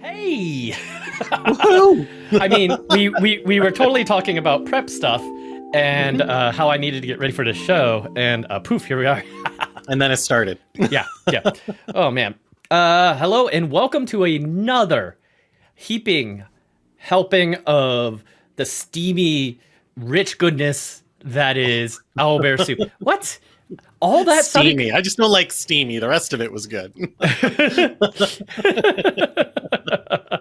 Hey! I mean, we, we, we were totally talking about prep stuff and uh, how I needed to get ready for the show, and uh, poof, here we are. and then it started. yeah, yeah. Oh, man. Uh, hello, and welcome to another heaping helping of the steamy, rich goodness that is owlbear soup. What? All that steamy. Sounded... I just don't like steamy. The rest of it was good.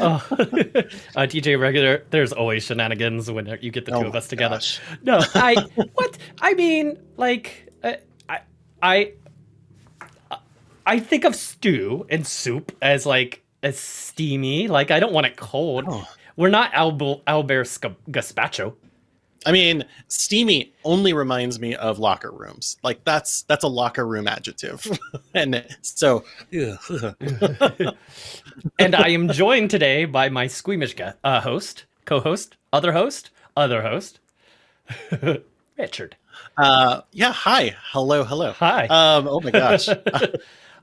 oh. uh, DJ regular, there's always shenanigans when you get the oh two of us together. Gosh. No, I what I mean, like uh, I I I think of stew and soup as like as steamy. Like I don't want it cold. Oh. We're not Owlbear Gazpacho. I mean, steamy only reminds me of locker rooms. Like that's that's a locker room adjective. and so and I am joined today by my squeamish uh, host, co-host, other host, other host, Richard. Uh yeah, hi. Hello, hello. Hi. Um oh my gosh.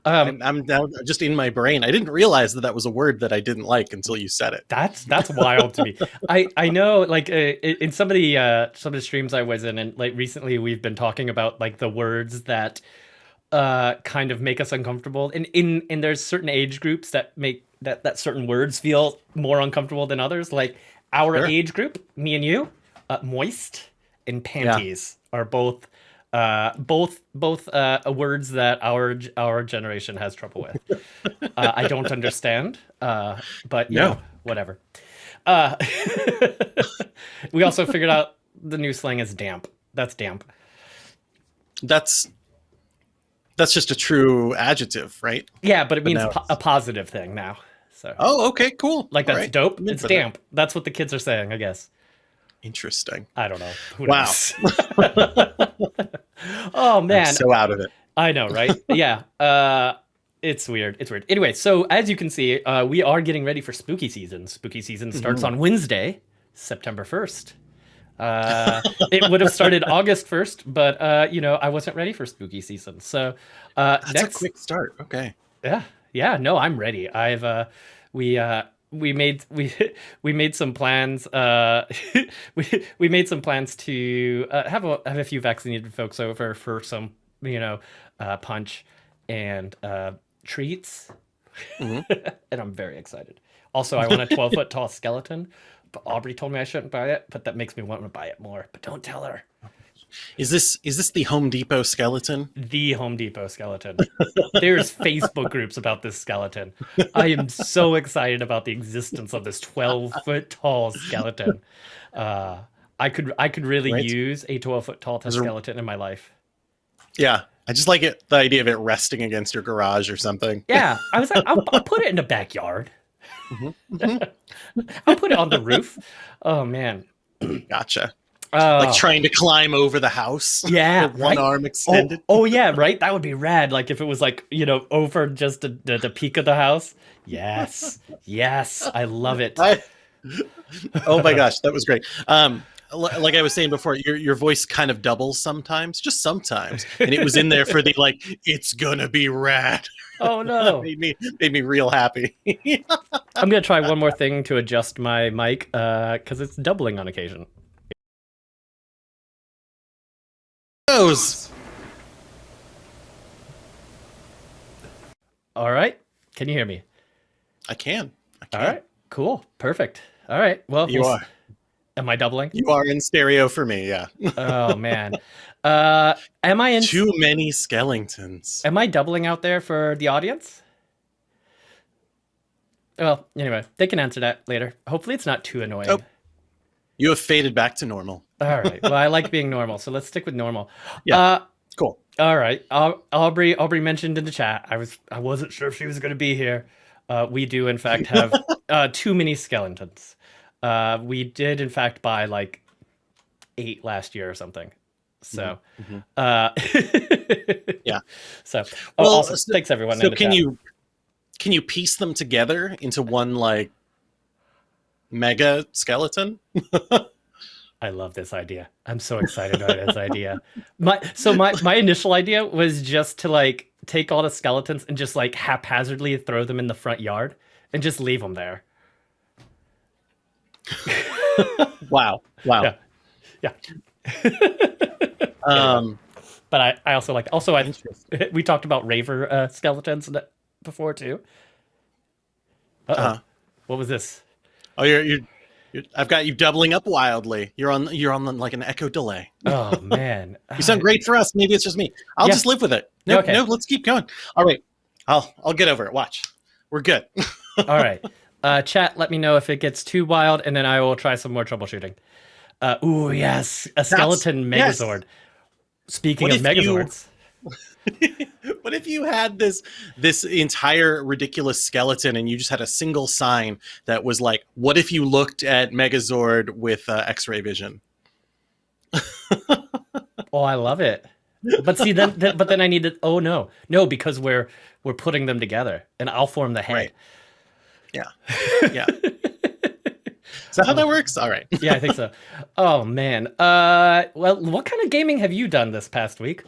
Um, I'm, I'm just in my brain. I didn't realize that that was a word that I didn't like until you said it. That's that's wild to me. I I know like uh, in some of the uh, some of the streams I was in, and like recently we've been talking about like the words that uh kind of make us uncomfortable, and in and there's certain age groups that make that that certain words feel more uncomfortable than others. Like our sure. age group, me and you, uh, moist and panties yeah. are both uh, both both uh, words that our our generation has trouble with. Uh, I don't understand, uh, but no, whatever. Uh, we also figured out the new slang is damp. That's damp. That's that's just a true adjective, right? Yeah, but it but means po a positive thing now. So. Oh, okay, cool. Like that's right. dope. It's damp. That. That's what the kids are saying, I guess. Interesting. I don't know. Who wow. oh man. I'm so out of it. I know, right? yeah. Uh it's weird. It's weird. Anyway, so as you can see, uh, we are getting ready for spooky season. Spooky season starts mm -hmm. on Wednesday, September 1st. Uh, it would have started August 1st, but, uh, you know, I wasn't ready for spooky season. So uh, That's next... a quick start. Okay. Yeah. Yeah. No, I'm ready. I've, uh, we, uh, we made we we made some plans uh we we made some plans to uh, have a have a few vaccinated folks over for some you know uh punch and uh treats. Mm-hmm. and i'm very excited. Also i want a 12 foot tall skeleton but aubrey told me i shouldn't buy it but that makes me want to buy it more but don't tell her is this is this the Home Depot skeleton? The Home Depot skeleton. There's Facebook groups about this skeleton. I am so excited about the existence of this 12 foot tall skeleton. Uh, I could I could really right. use a 12 foot tall skeleton in my life. Yeah, I just like it the idea of it resting against your garage or something. Yeah, I was like, I'll, I'll put it in the backyard. Mm-hmm. Mm-hmm. I'll put it on the roof. Oh man. Gotcha. Uh, like trying to climb over the house. Yeah, one right? arm extended. Oh, oh, yeah, right. That would be rad. Like if it was like you know over just the, the, the peak of the house. Yes, yes, I love it. I, oh my gosh, that was great. Um, like I was saying before, your your voice kind of doubles sometimes, just sometimes, and it was in there for the like, it's gonna be rad. Oh no, made me made me real happy. I'm gonna try one more thing to adjust my mic because uh, it's doubling on occasion. All right. Can you hear me? I can. I can. All right. Cool. Perfect. All right. Well, you we'll, are. Am I doubling? You are in stereo for me. Yeah. oh man. Uh, am I in too many skeletons? Am I doubling out there for the audience? Well, anyway, they can answer that later. Hopefully, it's not too annoying. Oh. You have faded back to normal. All right. Well, I like being normal, so let's stick with normal. Yeah. Uh, cool. All right. Aubrey. Aubrey mentioned in the chat. I was. I wasn't sure if she was going to be here. Uh, we do, in fact, have uh, too many skeletons. Uh, we did, in fact, buy like eight last year or something. So, mm-hmm. uh, yeah. So, oh, well, also, so, thanks everyone. So, can you can you piece them together into one like mega skeleton? I love this idea. I'm so excited about this idea. My so my my initial idea was just to like take all the skeletons and just like haphazardly throw them in the front yard and just leave them there. wow. Wow. Yeah. Yeah. Um, But I, I also like also I we talked about raver uh, skeletons before too. Uh-oh. Uh-huh. What was this? Oh, you're, you're, you're, I've got you doubling up wildly. You're on, you're on like an echo delay. Oh man. You sound great for us. Maybe it's just me. I'll Yeah. just live with it. No, Okay. no, let's keep going. All right. I'll, I'll get over it. Watch. We're good. All right. Uh, chat, let me know if it gets too wild, and then I will try some more troubleshooting. Uh, ooh, yes, a skeleton yes. Megazord. Speaking What of megazords. you- What if you had this this entire ridiculous skeleton and you just had a single sign that was like, "What if you looked at Megazord with uh, X-ray vision?" oh, I love it. But see, then, then, but then I need to. Oh no, no, because we're we're putting them together, and I'll form the head. Right. Yeah. Yeah. Is that how that works? All right. yeah, I think so. Oh man. Uh, well, what kind of gaming have you done this past week?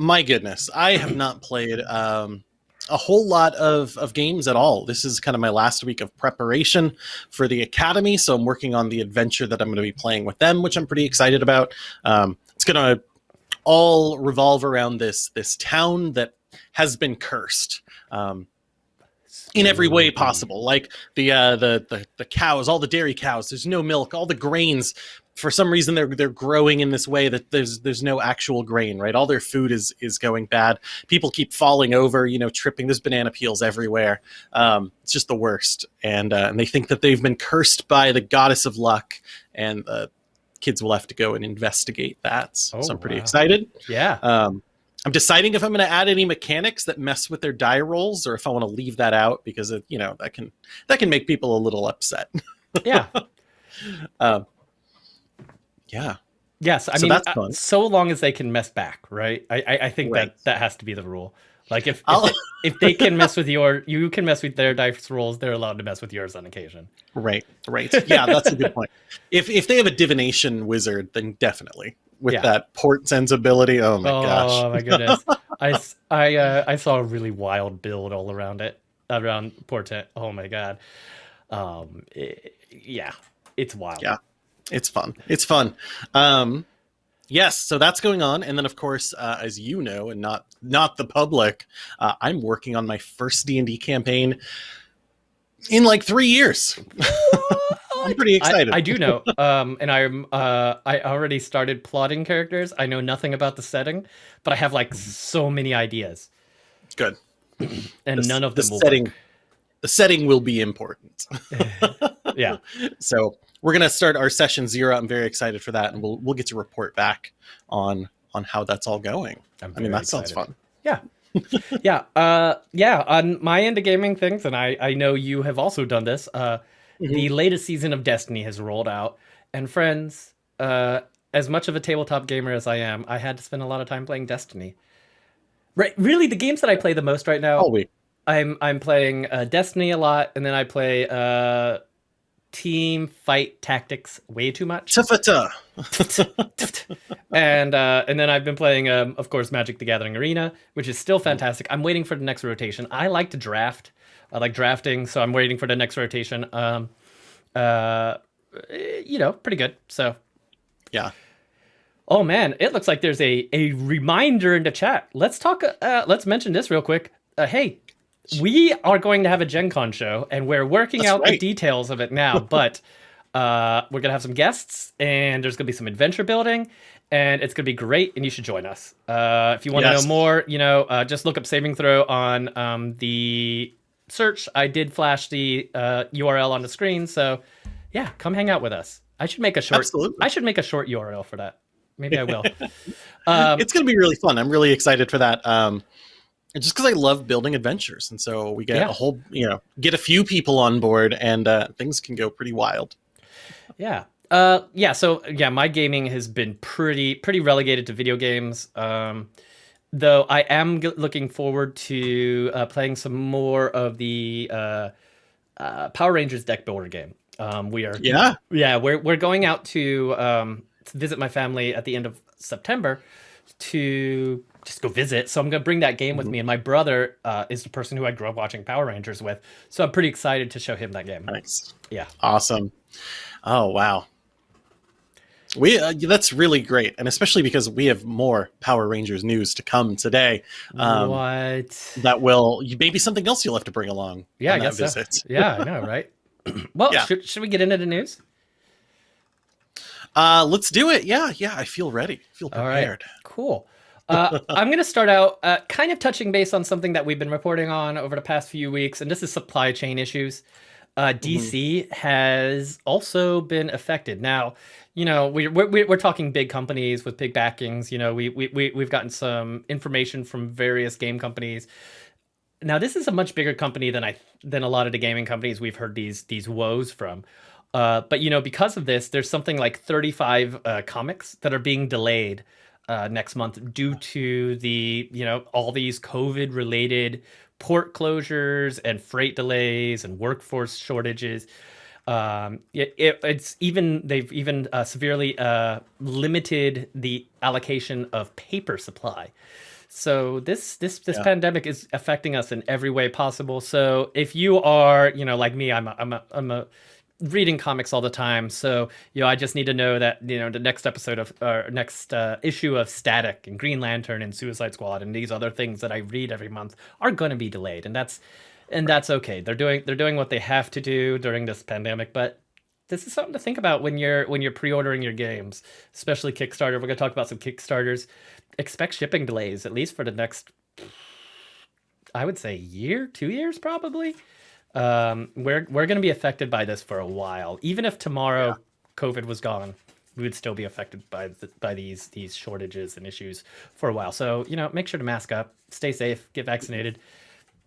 My goodness, I have not played um, a whole lot of, of games at all. This is kind of my last week of preparation for the academy, so I'm working on the adventure that I'm going to be playing with them, which I'm pretty excited about. Um, it's going to all revolve around this this town that has been cursed. Um, in every way possible. Like the uh, the the the cows, all the dairy cows. There's no milk. All the grains, for some reason, they're they're growing in this way that there's there's no actual grain. Right, all their food is is going bad. People keep falling over. You know, tripping. There's banana peels everywhere. Um, it's just the worst. And uh, and they think that they've been cursed by the goddess of luck. And uh, kids will have to go and investigate that. So, Oh, I'm pretty wow. excited. Yeah. Um, I'm deciding if I'm going to add any mechanics that mess with their die rolls, or if I want to leave that out because it, you know that can that can make people a little upset. Yeah. Um, yeah, Yes, I So mean, uh, so long as they can mess back, right? I I, I think Right. that that has to be the rule. Like if if they, if they can mess with your, you can mess with their dice rolls. They're allowed to mess with yours on occasion. right, right. Yeah, that's a good point. If if they have a divination wizard, then definitely with Yeah. that Portent ability. Oh my oh gosh, Oh my goodness! I I uh, I saw a really wild build all around it, around Portent. Oh my god. Um, i- yeah, it's wild. Yeah. It's fun. It's fun. Um, yes, so that's going on, and then of course, uh, as you know, and not not the public, uh, I'm working on my first D and D campaign in like three years. I'm pretty excited. I do know, um, and I'm uh, I already started plotting characters. I know nothing about the setting, but I have like so many ideas, Good. and The- none of the them will setting. work. The setting will be important. Yeah, So we're gonna start our session zero. I'm very excited for that, and we'll we'll get to report back on on how that's all going. I mean, that sounds fun. yeah yeah. uh yeah on my end of gaming things and i i know you have also done this uh Mm-hmm. the latest season of destiny has rolled out and friends uh as much of a tabletop gamer as i am i had to spend a lot of time playing destiny right really the games that i play the most right now All week. i'm i'm playing uh destiny a lot and then i play uh Teamfight Tactics way too much and uh, and then I've been playing, um, of course, Magic: The Gathering Arena, which is still fantastic. I'm waiting for the next rotation. I like to draft. I like drafting, so I'm waiting for the next rotation. Um, uh, you know, pretty good. So, Yeah. oh man, it looks like there's a a reminder in the chat. Let's talk. Uh, let's mention this real quick. Uh, hey, we are going to have a Gen Con show, and we're working That's out the details of it now. but uh, we're gonna have some guests, and there's gonna be some adventure building, and it's gonna be great. And you should join us. Uh, if you want to Yes. know more, you know, uh, just look up Saving Throw on um, the search. I did flash the uh, URL on the screen, so yeah, come hang out with us. I should make a short. Absolutely. I should make a short URL for that. Maybe I will. um, it's going to be really fun. I'm really excited for that. Um, and just because I love building adventures, and so we get Yeah. a whole, you know, get a few people on board, and uh, things can go pretty wild. Yeah. Uh yeah, so yeah, my gaming has been pretty pretty relegated to video games. Um though I am g- looking forward to uh, playing some more of the uh, uh Power Rangers deck builder game. Um we are Yeah, yeah, we're we're going out to um to visit my family at the end of September to just go visit. So I'm gonna bring that game with Mhm. me. And my brother uh, is the person who I grew up watching Power Rangers with, so I'm pretty excited to show him that game. Nice. Yeah. Awesome. Oh wow. We uh, that's really great, and especially because we have more Power Rangers news to come today. Um, what? That will maybe something else you'll have to bring along. Yeah, I guess so. visit. Yeah, I know, right? well, Yeah. should, should we get into the news? Uh, let's do it. Yeah, yeah. I feel ready. I feel All right. prepared. Cool. Uh, I'm going to start out uh, kind of touching base on something that we've been reporting on over the past few weeks, and this is supply chain issues. Uh, DC has also been affected. Now, you know, we, we're, we're talking big companies with big backings. You know, we, we, we, we've gotten some information from various game companies. Now, this is a much bigger company than I than a lot of the gaming companies we've heard these these woes from. Uh, but you know, because of this, there's something like 35 uh, comics that are being delayed uh, next month due to the you know all these COVID related port closures and freight delays and workforce shortages. Um, it, it, it's even they've even uh, severely uh, limited the allocation of paper supply. So this this this Yeah. pandemic is affecting us in every way possible. So if you are, you know, like me, I'm a, I'm a, I'm a reading comics all the time. So you know, I just need to know that you know the next episode of or next uh, issue of Static and Green Lantern and Suicide Squad and these other things that I read every month are going to be delayed, and that's and that's okay. They're doing they're doing what they have to do during this pandemic, but this is something to think about when you're when you're pre-ordering your games, especially Kickstarter. We're gonna talk about some Kickstarters. Expect shipping delays at least for the next, I would say, year, two years probably. Um, we're we're gonna be affected by this for a while. Even if tomorrow COVID was gone, we would still be affected by the, by these these shortages and issues for a while. So you know, make sure to mask up, stay safe, get vaccinated,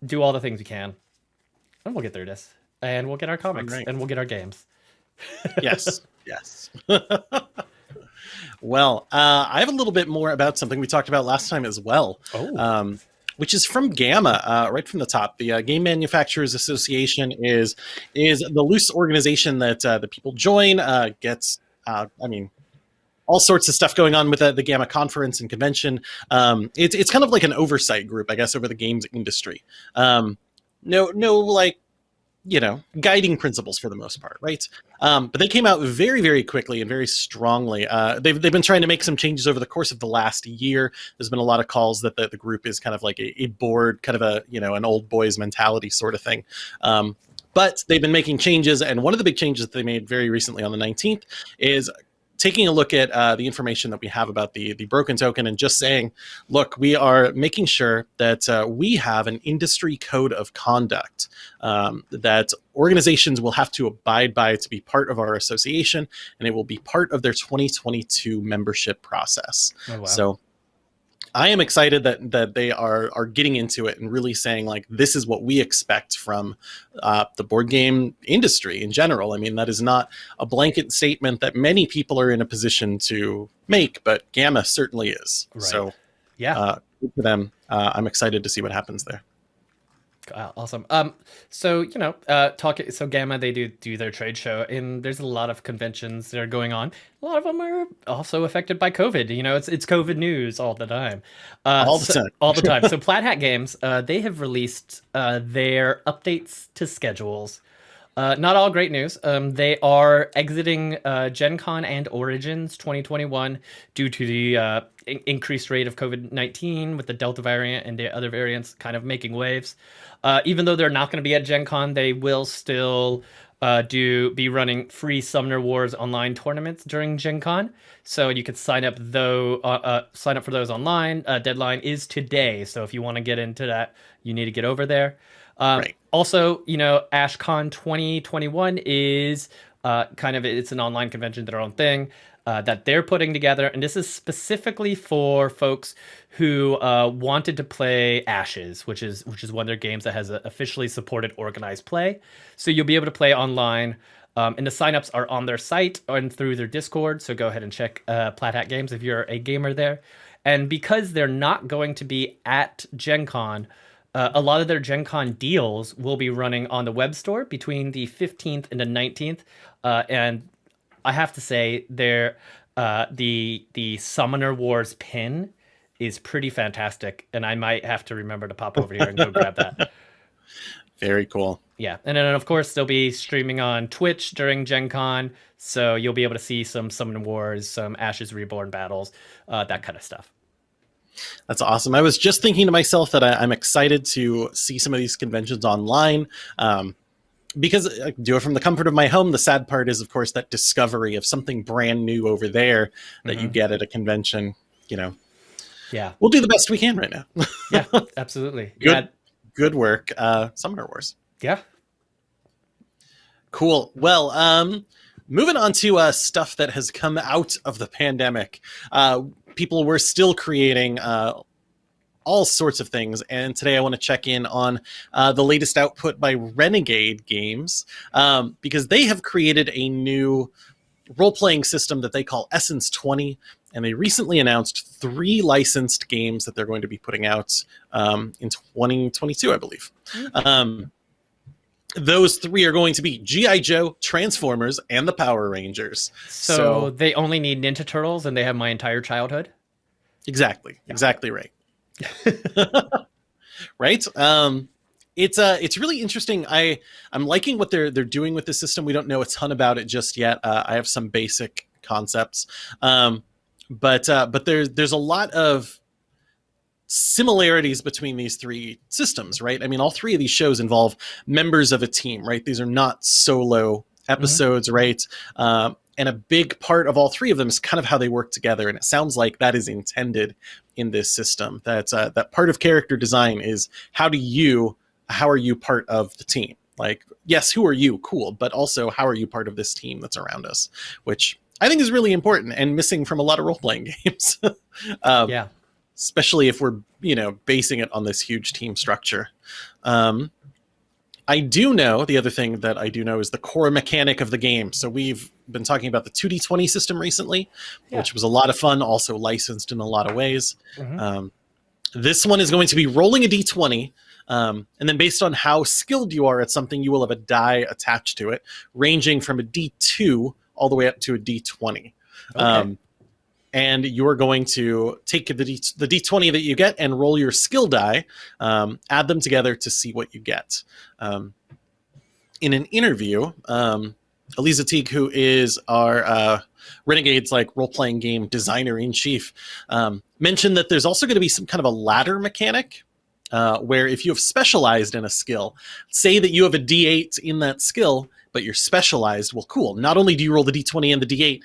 do all the things you can, and we'll get through this. And we'll get our comics right. and we'll get our games. yes, yes. well, uh, I have a little bit more about something we talked about last time as well, Oh, um, which is from GAMA, uh, right from the top. The uh, Game Manufacturers Association is is the loose organization that uh, the people join. Uh, gets, uh, I mean. All sorts of stuff going on with the, the GAMA conference and convention. Um, it's it's kind of like an oversight group, I guess, over the games industry. Um, no, no, like you know, guiding principles for the most part, right? Um, but they came out very, very quickly and very strongly. Uh, they've, they've been trying to make some changes over the course of the last year. There's been a lot of calls that the, the group is kind of like a, a board, kind of a, you know, an old boys mentality sort of thing. Um, but they've been making changes. And one of the big changes that they made very recently on the 19th is taking a look at uh, the information that we have about the the broken token and just saying, look, we are making sure that uh, we have an industry code of conduct um, that organizations will have to abide by to be part of our association, and it will be part of their 2022 membership process. oh, wow. So. I am excited that that they are are getting into it and really saying like this is what we expect from uh, the board game industry in general. I mean that is not a blanket statement that many people are in a position to make, but GAMA certainly is. Right. So yeah. uh, good for them. Uh, I'm excited to see what happens there. Uh, awesome. Um, so you know, uh, talk. So GAMA, they do do their trade show, and there's a lot of conventions that are going on. A lot of them are also affected by COVID. You know, it's it's COVID news all the time. Uh, All the so- time. all the time. So Plaid Hat Games, uh, they have released uh, their updates to schedules. Uh, not all great news. Um, they are exiting uh, Gen Con and Origins 2021 due to the uh, in- increased rate of COVID 19 with the Delta variant and the other variants kind of making waves. Uh, even though they're not going to be at Gen Con, they will still uh, do be running free Summoner Wars online tournaments during Gen Con. So you could sign up though uh, uh, sign up for those online. Deadline is today. So if you want to get into that, you need to get over there. Um, Right. Also, you know, AshCon 2021 is uh, kind of it's an online convention, their own thing uh, that they're putting together, and this is specifically for folks who uh, wanted to play Ashes, which is which is one of their games that has officially supported organized play. So you'll be able to play online. Um, and the signups are on their site and through their Discord. So go ahead and check uh, Plaid Hat Games if you're a gamer there. And because they're not going to be at Gen Con, uh, a lot of their Gen Con deals will be running on the web store between the 15th and the 19th. Uh, and I have to say, their uh, the the Summoner Wars pin is pretty fantastic, and I might have to remember to pop over here and go grab that. Very cool. Yeah, and then of course they'll be streaming on Twitch during Gen Con, so you'll be able to see some Summoner Wars, some Ashes Reborn battles, uh, that kind of stuff. That's awesome. I was just thinking to myself that I, am excited to see some of these conventions online. Um, because I do it from the comfort of my home. The sad part is, of course, that discovery of something brand new over there that mm-hmm. you get at a convention. You know, yeah, we'll do the best we can right now. yeah, absolutely. Good, yeah. good work, uh, Summoner Wars. Yeah, cool. Well, um, moving on to uh, stuff that has come out of the pandemic. Uh, people were still creating uh, all sorts of things. And today I want to check in on uh, the latest output by Renegade Games um, because they have created a new role playing system that they call Essence 20. And they recently announced three licensed games that they're going to be putting out um, in 2022, I believe. Mm-hmm. Um, those three are going to be G.I. Joe, Transformers, and the Power Rangers. So, so, they only need Ninja Turtles and they have my entire childhood? Exactly. Yeah. Exactly right. right? Um, it's uh, it's really interesting. I I'm liking what they're they're doing with the system. We don't know a ton about it just yet. Uh, I have some basic concepts, um, but uh, but there's there's a lot of similarities between these three systems, right? I mean, all three of these shows involve members of a team, right? These are not solo episodes, mm-hmm. right? Um, and a big part of all three of them is kind of how they work together and it sounds like that is intended in this system that uh, that part of character design is how do you how are you part of the team like yes who are you cool but also how are you part of this team that's around us which i think is really important and missing from a lot of role-playing games um, yeah especially if we're you know basing it on this huge team structure um, I do know the other thing that I do know is the core mechanic of the game. So we've been talking about the 2d20 system recently, yeah. which was a lot of fun, also licensed in a lot of ways. Mm-hmm. Um, this one is going to be rolling a d20. Um, and then based on how skilled you are at something, you will have a die attached to it, ranging from a d2 all the way up to a d20. Okay. Um, and you're going to take the, D, the d20 that you get and roll your skill die, um, add them together to see what you get. Um, in an interview, um, Elisa Teague, who is our uh, Renegades like role playing game designer in chief, um, mentioned that there's also going to be some kind of a ladder mechanic. Uh, where if you have specialized in a skill, say that you have a D8 in that skill, but you're specialized, well, cool. Not only do you roll the D20 and the D8,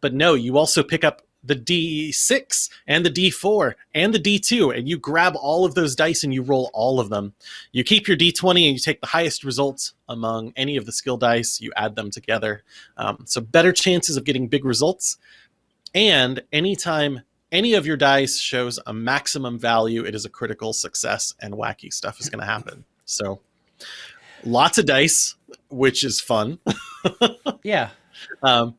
but no, you also pick up the D6 and the D4 and the D2, and you grab all of those dice and you roll all of them. You keep your D20 and you take the highest results among any of the skill dice, you add them together. Um, so, better chances of getting big results. And anytime any of your dice shows a maximum value, it is a critical success, and wacky stuff is going to happen. So, lots of dice, which is fun. yeah. Um,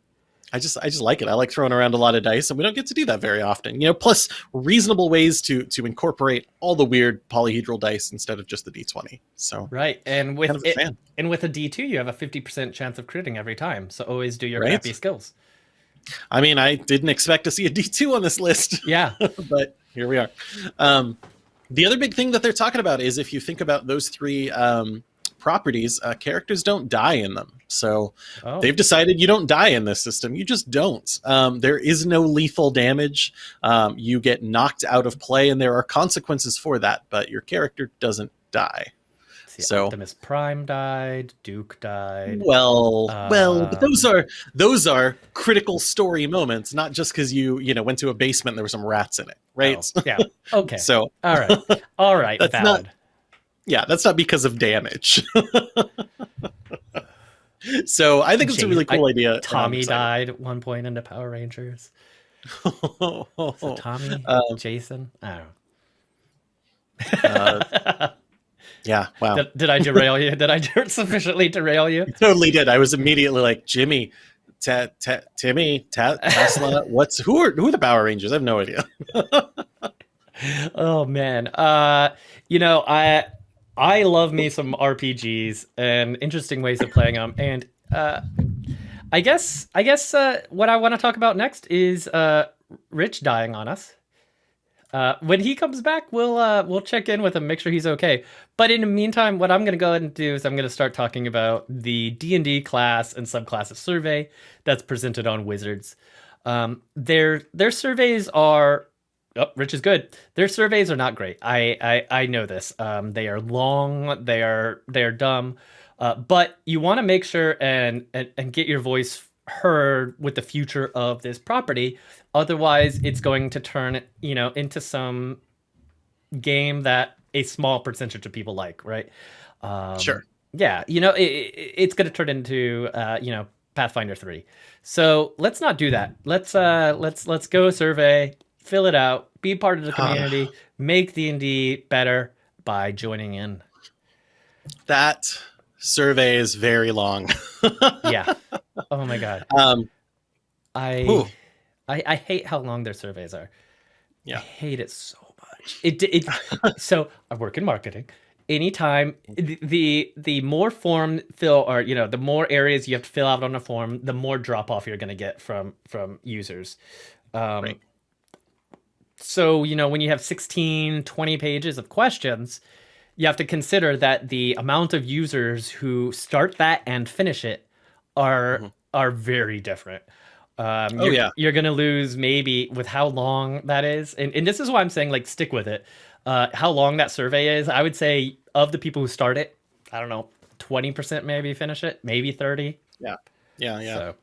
I just I just like it. I like throwing around a lot of dice, and we don't get to do that very often. You know, plus reasonable ways to to incorporate all the weird polyhedral dice instead of just the d twenty. So right, and with kind of it, and with a d two, you have a fifty percent chance of critting every time. So always do your right? crappy skills. I mean, I didn't expect to see a d two on this list. Yeah, but here we are. Um, the other big thing that they're talking about is if you think about those three um, properties, uh, characters don't die in them. So oh. they've decided you don't die in this system. You just don't. Um, there is no lethal damage. Um, you get knocked out of play, and there are consequences for that, but your character doesn't die. See, so Optimus Prime died, Duke died. Well, um, well, but those are those are critical story moments, not just because you you know went to a basement and there were some rats in it, right? Oh, yeah. Okay. so all right, all right, that's valid. Not, yeah, that's not because of damage. so I think it's a really cool I, idea. Tommy died at one point in the Power Rangers. so Tommy, um, Jason, I don't know. uh, yeah, wow. Did, did, I derail you? Did I sufficiently derail you? you? Totally did. I was immediately like, Jimmy, ta, ta, Timmy, ta, Tesla. What's who are who are the Power Rangers? I have no idea. oh man, uh, you know I I love me some RPGs and interesting ways of playing them. And uh, I guess I guess uh, what I want to talk about next is uh, Rich dying on us. Uh, when he comes back, we'll uh, we'll check in with him, make sure he's okay. But in the meantime, what I'm going to go ahead and do is I'm going to start talking about the D and D class and subclasses survey that's presented on Wizards. Um, their their surveys are Oh, Rich is good. Their surveys are not great. I I, I know this. Um, they are long. They are they are dumb. Uh, but you want to make sure and, and and get your voice heard with the future of this property. Otherwise, it's going to turn you know into some game that a small percentage of people like, right? Um, sure. Yeah, you know, it, it, it's going to turn into uh, you know Pathfinder three. So let's not do that. Let's uh let's let's go survey fill it out, be part of the community, make D&D better by joining in. That survey is very long. yeah. Oh my god. Um I, I I hate how long their surveys are. Yeah. I hate it so much. It it so I work in marketing. Anytime the, the the more form fill or you know the more areas you have to fill out on a form, the more drop off you're going to get from from users. Um, right so you know when you have 16 20 pages of questions you have to consider that the amount of users who start that and finish it are mm-hmm. are very different. Um, oh you're, yeah. you're gonna lose maybe with how long that is. And, and this is why i'm saying like stick with it. Uh, how long that survey is i would say of the people who start it i don't know 20% maybe finish it maybe 30 yeah yeah yeah so.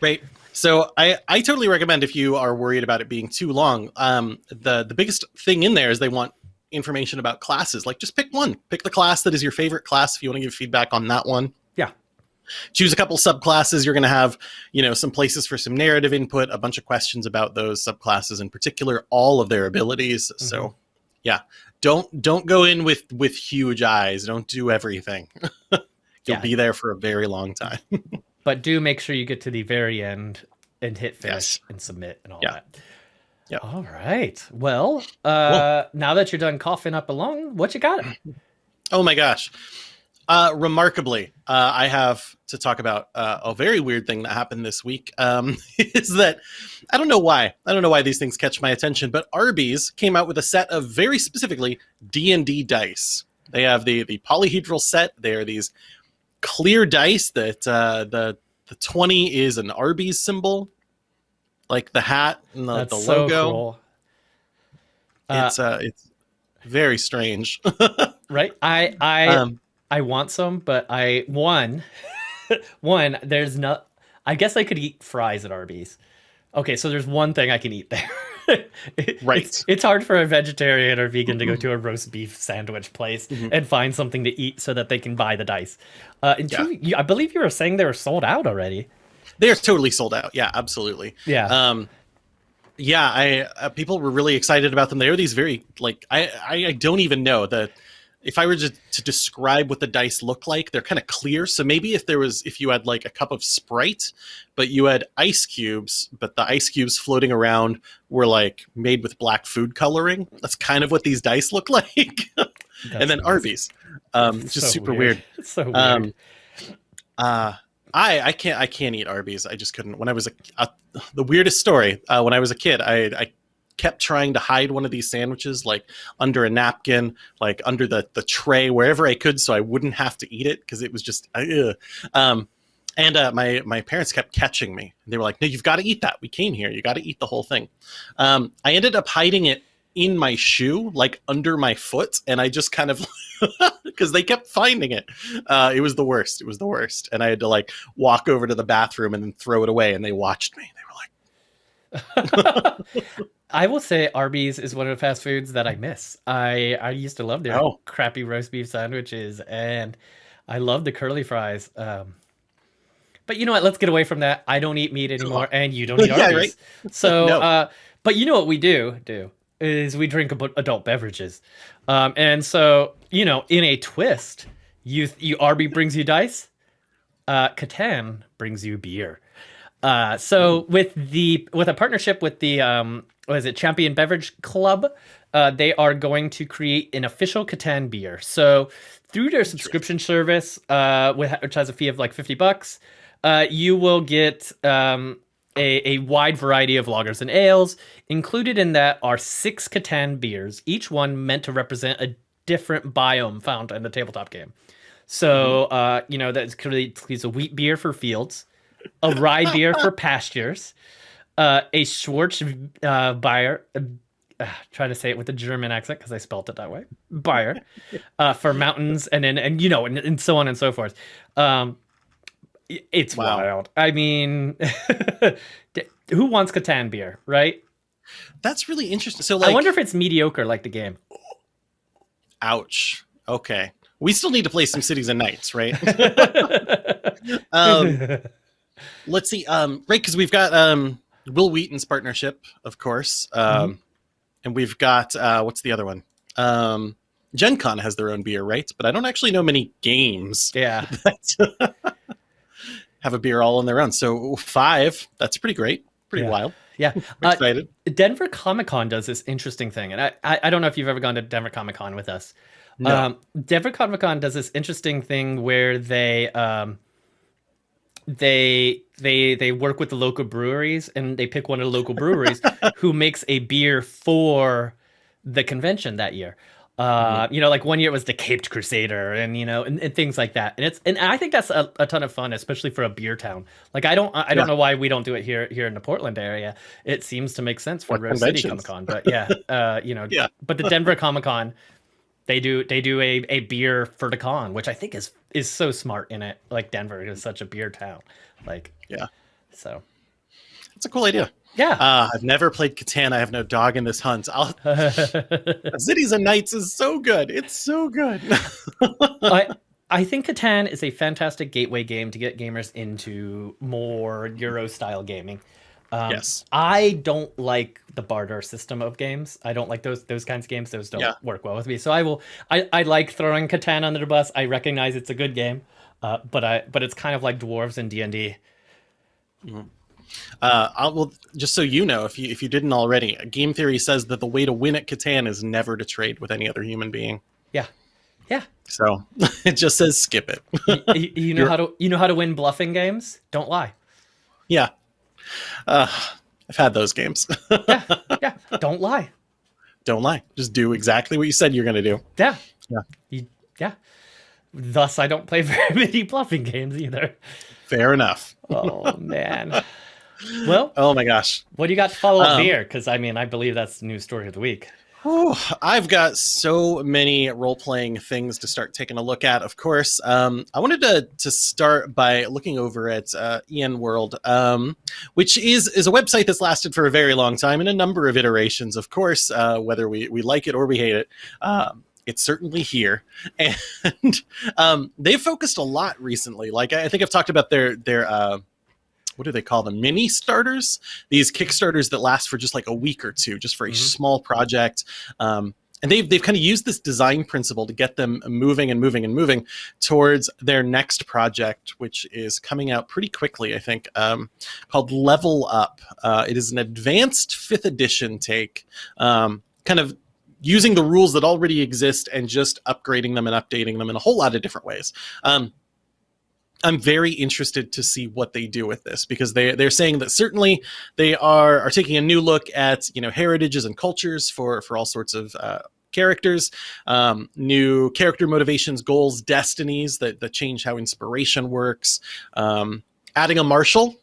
right so I, I totally recommend if you are worried about it being too long. Um, the the biggest thing in there is they want information about classes. Like just pick one. Pick the class that is your favorite class if you want to give feedback on that one. Yeah. Choose a couple subclasses. You're going to have, you know, some places for some narrative input, a bunch of questions about those subclasses in particular, all of their abilities. Mm-hmm. So, yeah, don't don't go in with with huge eyes. Don't do everything. You'll yeah. be there for a very long time. but do make sure you get to the very end and hit finish yes. and submit and all yeah. that. Yeah. All right. Well, uh, now that you're done coughing up a lung, what you got? Oh my gosh. Uh, remarkably, uh, I have to talk about uh, a very weird thing that happened this week. Um, is that I don't know why. I don't know why these things catch my attention, but Arby's came out with a set of very specifically D and D dice. They have the the polyhedral set. They are these clear dice that uh, the the 20 is an Arby's symbol, like the hat and the, the logo. So cool. It's uh, uh, it's very strange. right? I I um, I want some, but I one one there's not I guess I could eat fries at Arby's. Okay, so there's one thing I can eat there. right. It's, it's, hard for a vegetarian or vegan to go to a roast beef sandwich place mm-hmm. and find something to eat so that they can buy the dice. Uh, and yeah. two, you, I believe you were saying they were sold out already. They're totally sold out. Yeah, absolutely. Yeah. Um, yeah, I uh, people were really excited about them. They are these very like I I, I don't even know that if I were to, to describe what the dice look like, they're kind of clear. So maybe if there was, if you had like a cup of Sprite, but you had ice cubes, but the ice cubes floating around were like made with black food coloring. That's kind of what these dice look like. and then Arby's, um, just so super weird. weird. so weird. Um, uh, I I can't I can't eat Arby's. I just couldn't. When I was a, a the weirdest story. Uh, when I was a kid, I I kept trying to hide one of these sandwiches like under a napkin, like under the the tray, wherever I could, so I wouldn't have to eat it because it was just. Uh, um, and uh, my my parents kept catching me. They were like, "No, you've got to eat that. We came here. You got to eat the whole thing." Um, I ended up hiding it in my shoe, like under my foot, and I just kind of because they kept finding it. Uh, it was the worst. It was the worst, and I had to like walk over to the bathroom and then throw it away. And they watched me. They were like. I will say Arby's is one of the fast foods that I miss. I I used to love their oh. crappy roast beef sandwiches, and I love the curly fries. Um, but you know what? Let's get away from that. I don't eat meat anymore, and you don't eat Arby's. yeah, right? So, no. uh, but you know what we do do is we drink adult beverages, um, and so you know, in a twist, you you Arby brings you dice, uh, Catan brings you beer. Uh, so with the with a partnership with the um, what is it Champion Beverage Club, uh, they are going to create an official Catan beer. So through their subscription service, uh, which has a fee of like fifty bucks, uh, you will get um, a, a wide variety of lagers and ales. Included in that are six Catan beers, each one meant to represent a different biome found in the tabletop game. So, mm-hmm. uh, you know, that's includes a wheat beer for fields, a rye beer for pastures, uh, a Schwarz uh, Bayer, uh, trying to say it with a German accent because I spelt it that way, Bayer, uh, for mountains, and then and you know, and, and so on and so forth. Um, it's wow. wild. I mean, who wants Catan beer, right? That's really interesting. So, like, I wonder if it's mediocre like the game. Ouch. Okay, we still need to play some Cities and Knights, right? um, let's see. Um, right, because we've got um, Wil Wheaton's partnership, of course, um, mm-hmm. and we've got uh, what's the other one? Um, Gen Con has their own beer, right? But I don't actually know many games. Yeah. have a beer all on their own. So five, that's pretty great, pretty yeah. wild. Yeah, uh, excited. Denver Comic Con does this interesting thing, and I, I, I don't know if you've ever gone to Denver Comic Con with us. No. Um, Denver Comic Con does this interesting thing where they um, they they they work with the local breweries and they pick one of the local breweries who makes a beer for the convention that year. Uh, mm-hmm. you know, like one year it was the Caped Crusader, and you know, and, and things like that. And it's and I think that's a, a, ton of fun, especially for a beer town. Like I don't I don't yeah. know why we don't do it here here in the Portland area. It seems to make sense for Rose City Comic Con, but yeah, uh, you know, yeah. But the Denver Comic Con, they do they do a, a beer for the con, which I think is is so smart in it. Like Denver is such a beer town. Like yeah, so it's a cool idea. Yeah. Uh, I've never played Catan. I have no dog in this hunt. Cities and Knights is so good. It's so good. I I think Catan is a fantastic gateway game to get gamers into more Euro style gaming. Um, yes. I don't like the barter system of games. I don't like those those kinds of games. Those don't yeah. work well with me. So I will. I, I like throwing Catan under the bus. I recognize it's a good game, uh, but I but it's kind of like dwarves and D and D. Mm-hmm. Uh, I'll, well, just so you know, if you if you didn't already, game theory says that the way to win at Catan is never to trade with any other human being. Yeah, yeah. So it just says skip it. you, you, know You're... how to you know how to win bluffing games. Don't lie. Yeah, uh, I've had those games. yeah, yeah. Don't lie. Don't lie. Just do exactly what you said you're going to do. Yeah, yeah, you, yeah. Thus, I don't play very many bluffing games either. Fair enough. oh man. Well, oh my gosh. What do you got to follow up um, here? Because I mean, I believe that's the news story of the week. Whew, I've got so many role playing things to start taking a look at. Of course, um, I wanted to to start by looking over at uh, EN World, um, which is is a website that's lasted for a very long time in a number of iterations. Of course, uh, whether we we like it or we hate it. Um, it's certainly here, and um, they've focused a lot recently. Like I think I've talked about their their uh, what do they call them? Mini starters. These Kickstarters that last for just like a week or two, just for a mm-hmm. small project. Um, and they've they've kind of used this design principle to get them moving and moving and moving towards their next project, which is coming out pretty quickly, I think, um, called Level Up. Uh, it is an advanced fifth edition take, um, kind of using the rules that already exist and just upgrading them and updating them in a whole lot of different ways. Um, I'm very interested to see what they do with this because they they're saying that certainly they are are taking a new look at you know heritages and cultures for for all sorts of uh, characters, um, new character motivations, goals, destinies that that change how inspiration works. Um, adding a marshal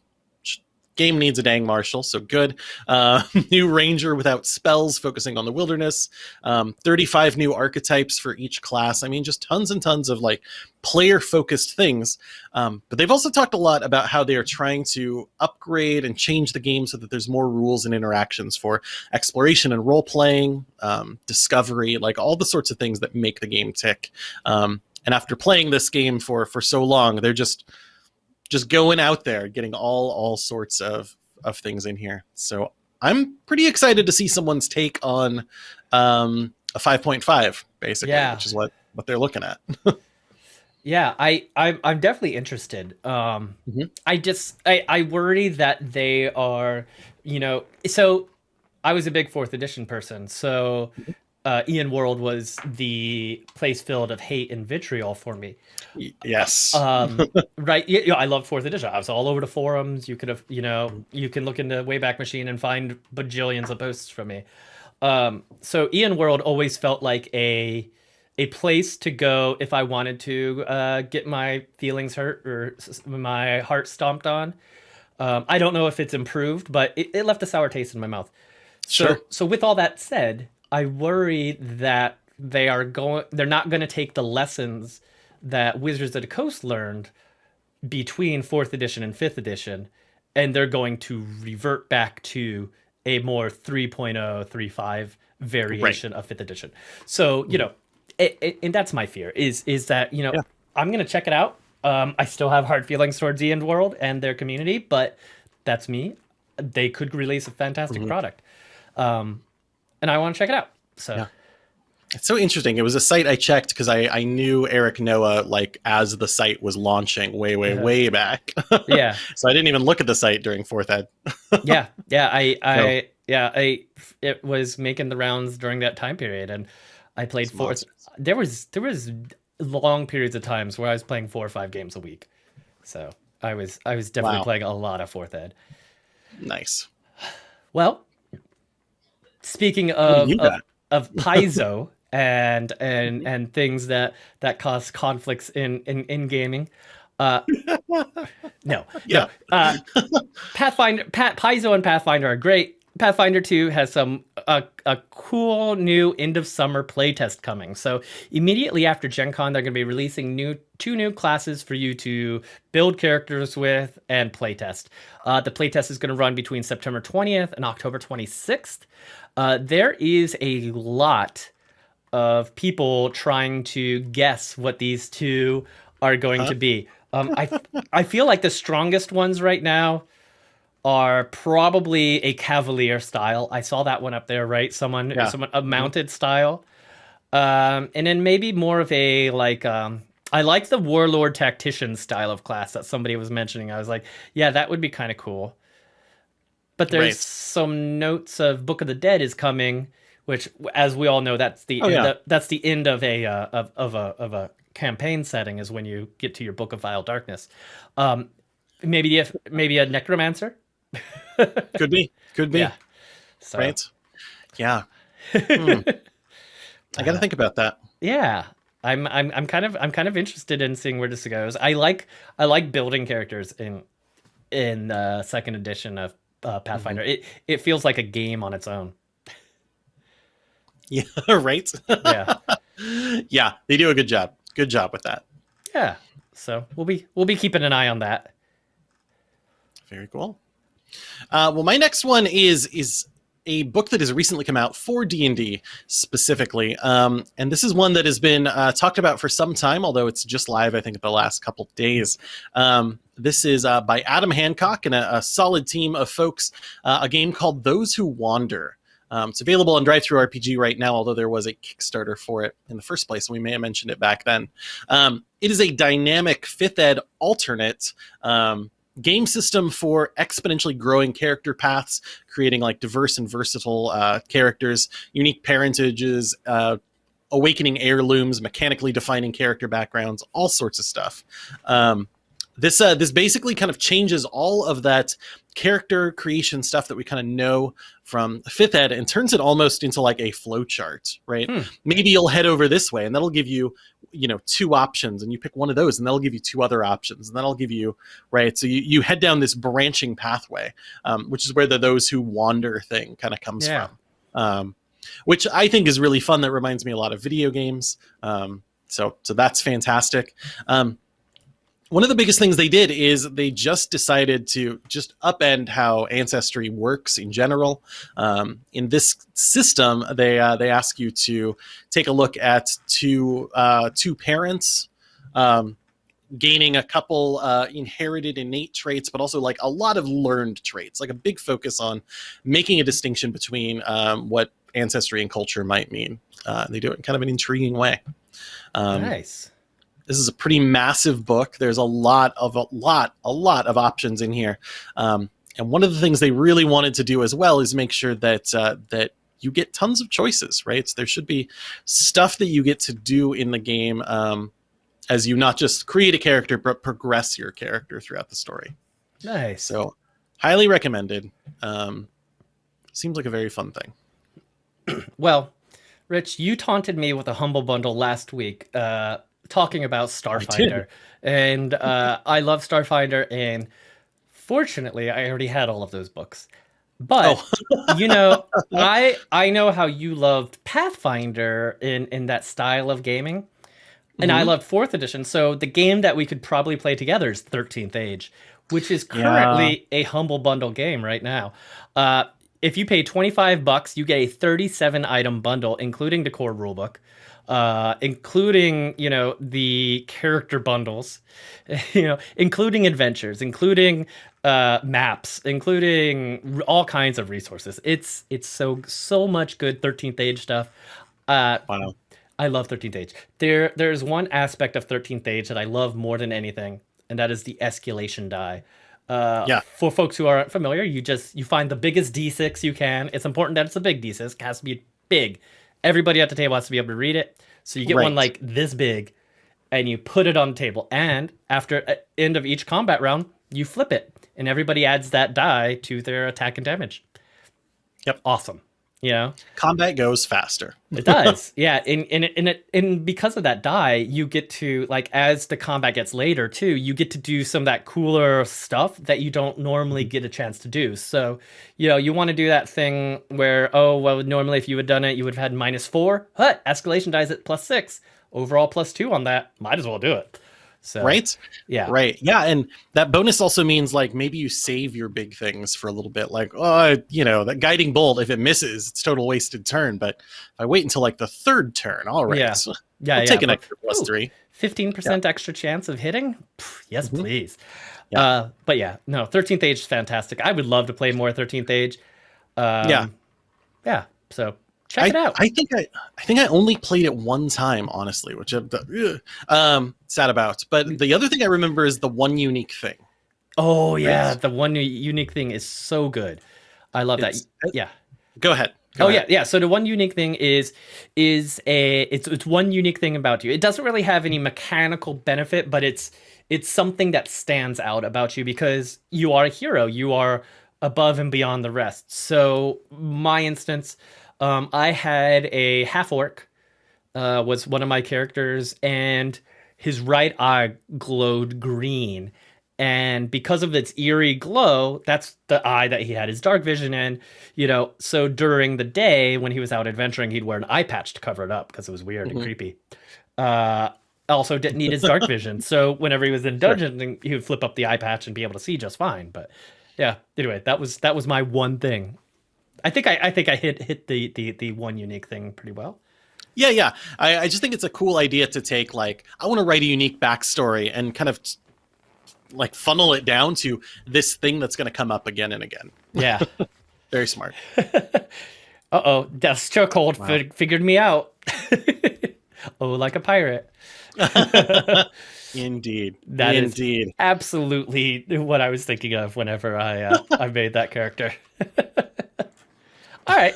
game needs a dang marshal, so good. Uh, new ranger without spells, focusing on the wilderness. Um, 35 new archetypes for each class. I mean, just tons and tons of like player focused things. Um, but they've also talked a lot about how they are trying to upgrade and change the game so that there's more rules and interactions for exploration and role playing, um, discovery, like all the sorts of things that make the game tick. Um, and after playing this game for for so long, they're just just going out there, getting all all sorts of of things in here. So I'm pretty excited to see someone's take on um, a 5.5, basically, yeah. which is what what they're looking at. yeah, I I'm, I'm definitely interested. Um, mm-hmm. I just I, I worry that they are, you know, so I was a big fourth edition person, so. Mm-hmm. uh, EN World was the place filled of hate and vitriol for me. Yes. Um, right? Yeah, I love fourth edition. I was all over the forums. You could have, you know, you can look into Wayback Machine and find bajillions of posts from me. Um, so EN World always felt like a a place to go if I wanted to uh, get my feelings hurt or my heart stomped on. Um, I don't know if it's improved, but it, it left a sour taste in my mouth. So, Sure. so with all that said, I worry that they are going. They're not going to take the lessons that Wizards of the Coast learned between fourth edition and fifth edition, and they're going to revert back to a more 3.0, 3.5 variation of fifth edition. So you know, it, it, and that's my fear is is that you know Yeah. I'm gonna check it out. Um, I still have hard feelings towards the EN World and their community, but that's me. They could release a fantastic product, um, and I want to check it out. So Yeah. It's so interesting. It was a site I checked because I, I knew Eric Noah like as the site was launching way, way, Yeah. way back. yeah, so I didn't even look at the site during fourth ed. yeah, yeah. I, I, yeah, I. It was making the rounds during that time period, and I played It's four. monsters. There was there was long periods of times where I was playing four or five games a week. So I was I was definitely Wow. playing a lot of fourth ed. Nice. Well, speaking of of, of paizo and and and things that that cause conflicts in in, in gaming. Uh, no, Yeah. no. Uh, Pathfinder, Pat, Paizo and Pathfinder are great. Pathfinder 2 has some a, a cool new end of summer playtest coming. So immediately after Gen Con, they're going to be releasing new two new classes for you to build characters with and playtest. Uh, the playtest is going to run between September 20th and October 26th. Uh, there is a lot of people trying to guess what these two are going Huh? to be. Um, I I feel like the strongest ones right now are probably a cavalier style. I saw that one up there, right? Someone, Yeah. someone a mounted style, um, and then maybe more of a like. Um, I like the warlord tactician style of class that somebody was mentioning. I was like, yeah, that would be kind of cool. But there's Right. some notes of Book of the Dead is coming, which, as we all know, that's the, Oh, yeah. the- that's the end of a uh, of, of a of a campaign setting is when you get to your Book of Vile Darkness. Um, maybe if maybe a necromancer. Could be. Could be. Yeah. So, Right. Yeah. Hmm. I got to think about that. yeah I'm, I'm i'm kind of i'm kind of interested in seeing where this goes i like i like building characters in in uh second edition of uh, pathfinder Mm-hmm. it it feels like a game on its own Yeah. right. yeah yeah. They do a good job. Good job with that. yeah so we'll be we'll be keeping an eye on that Very cool. Uh, well, my next one is is a book that has recently come out for D and D specifically, um, and this is one that has been uh, talked about for some time, although it's just live, I think, the last couple days. Um, this is uh, by Adam Hancock and a, a solid team of folks. Uh, a game called Those Who Wander. Um, it's available on DriveThruRPG right now, although there was a Kickstarter for it in the first place, and we may have mentioned it back then. Um, it is a dynamic fifth ed alternate um, game system for exponentially growing character paths, creating like diverse and versatile uh, characters, unique parentages, uh, awakening heirlooms, mechanically defining character backgrounds, all sorts of stuff. Um, this uh, this basically kind of changes all of that character creation stuff that we kind of know from fifth ed and turns it almost into like a flow chart, right? Hmm. Maybe you'll head over this way, and that'll give you you know two options and you pick one of those and that'll give you two other options and that'll give you right so you, you head down this branching pathway um, which is where the those who wander thing kind of comes Yeah. from um, which i think is really fun that reminds me a lot of video games um, so so that's fantastic um, one of the biggest things they did is they just decided to just upend how ancestry works in general. Um, in this system, they uh, they ask you to take a look at two uh, two parents. Um, gaining a couple uh, inherited innate traits but also like a lot of learned traits like a big focus on making a distinction between um, what ancestry and culture might mean uh, they do it in kind of an intriguing way um, nice this is a pretty massive book. There's a lot of a lot, a lot of options in here. Um, and one of the things they really wanted to do as well is make sure that uh, that you get tons of choices, right? So there should be stuff that you get to do in the game um, as you not just create a character, but progress your character throughout the story. Nice. So, highly recommended. Um, seems like a very fun thing. Well, Rich, you taunted me with a humble bundle last week, uh, talking about Starfinder, and uh, I love Starfinder, and fortunately, I already had all of those books. But Oh. you know, I I know how you loved Pathfinder in in that style of gaming, and I Mhm. loved Fourth Edition. So the game that we could probably play together is Thirteenth Age, which is Yeah. currently a humble bundle game right now. Uh, if you pay 25 bucks, you get a 37 item bundle, including the core rulebook, uh, including, you know, the character bundles, you know, including adventures, including uh, maps, including r- all kinds of resources. It's it's so so much good 13th age stuff. Uh, Wow. I love 13th Age. There, there's one aspect of 13th Age that I love more than anything, and that is the escalation die. Uh, Yeah. For folks who aren't familiar, you just you find the biggest D6 you can. It's important that it's a big D6. It has to be big. Everybody at the table has to be able to read it. So you get one like this big, and you put it on the table. And after uh, end of each combat round, you flip it, and everybody adds that die to their attack and damage. Yep. Awesome. You know. Combat goes faster. It does, yeah. And and and it and because of that die, you get to like as the combat gets later too, you get to do some of that cooler stuff that you don't normally get a chance to do. So, you know, you want to do that thing where oh well, normally if you had done it, you would have had minus four. But escalation dies at plus six, overall plus two on that. Might as well do it. So Right? yeah, Right. Yeah. And that bonus also means like maybe you save your big things for a little bit. Like, oh, you know, that guiding bolt, if it misses, it's total wasted turn. But if I wait until like the third turn, all right. Yeah. So yeah, I'll yeah. take an but- extra plus Ooh. three. Fifteen percent extra chance of hitting? Pff, yes, Mhm. please. Yeah. Uh, but yeah, no, Thirteenth Age is fantastic. I would love to play more Thirteenth Age. Um, Yeah. yeah. So check I, it out. I think I, I think I only played it one time, honestly, which I'm ugh, um, sad about. But the other thing I remember is the one unique thing. oh yeah, Right. the one unique thing is so good. I love that. Yeah. Go ahead. Go oh ahead. yeah, yeah. So the one unique thing is is a it's it's one unique thing about you. It doesn't really have any mechanical benefit, but it's it's something that stands out about you because you are a hero. You are above and beyond the rest. So my instance, um, I had a half orc uh, was one of my characters, and his right eye glowed green. And because of its eerie glow, that's the eye that he had his dark vision in. You know, so during the day when he was out adventuring, he'd wear an eye patch to cover it up because it was weird Mhm. and creepy. Uh, also didn't need his dark vision, so whenever he was in Sure. dungeon, he would flip up the eye patch and be able to see just fine. But yeah, anyway, that was that was my one thing. I think I, I think I hit hit the, the the one unique thing pretty well. Yeah, yeah. I, I just think it's a cool idea to take like I want to write a unique backstory and kind of like funnel it down to this thing that's going to come up again and again. Yeah. Very smart. uh oh, Death's chokehold Wow. fi- figured me out. oh, like a pirate. Indeed. That is- Indeed. Absolutely what I was thinking of whenever I uh, I made that character. All right.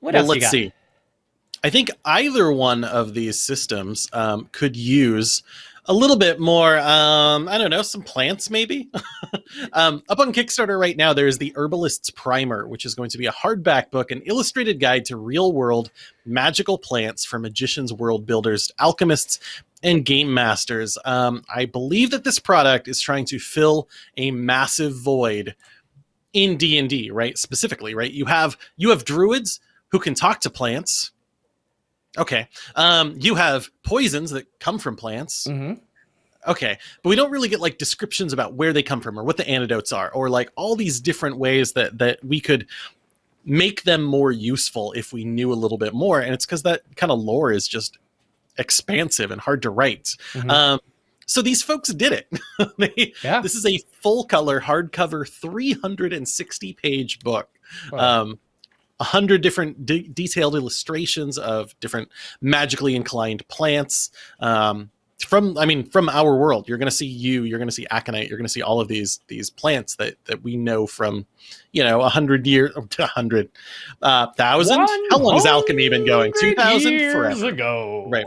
What well, else let's see. I think either one of these systems um, could use a little bit more. Um, I don't know, some plants maybe. um, up on Kickstarter right now, there is the Herbalist's Primer, which is going to be a hardback book, an illustrated guide to real-world magical plants for magicians, world builders, alchemists, and game masters. Um, I believe that this product is trying to fill a massive void in D&D, right? Specifically, right? You have you have druids who can talk to plants. Okay. Um, you have poisons that come from plants. Mm -hmm. Okay. But we don't really get like descriptions about where they come from or what the antidotes are or like all these different ways that that we could make them more useful if we knew a little bit more. And it's because that kind of lore is just expansive and hard to write. Mhm. Um, so these folks did it. they, Yeah. This is a full color hardcover 360 page book Wow. um, a hundred different de- detailed illustrations of different magically inclined plants. Um, from I mean from our world. You're going to see you. You're going to see aconite. You're going to see all of these these plants that that we know from, you know, a hundred years, a hundred, uh, thousand. How long has alchemy been going? Two thousand forever ago. Right.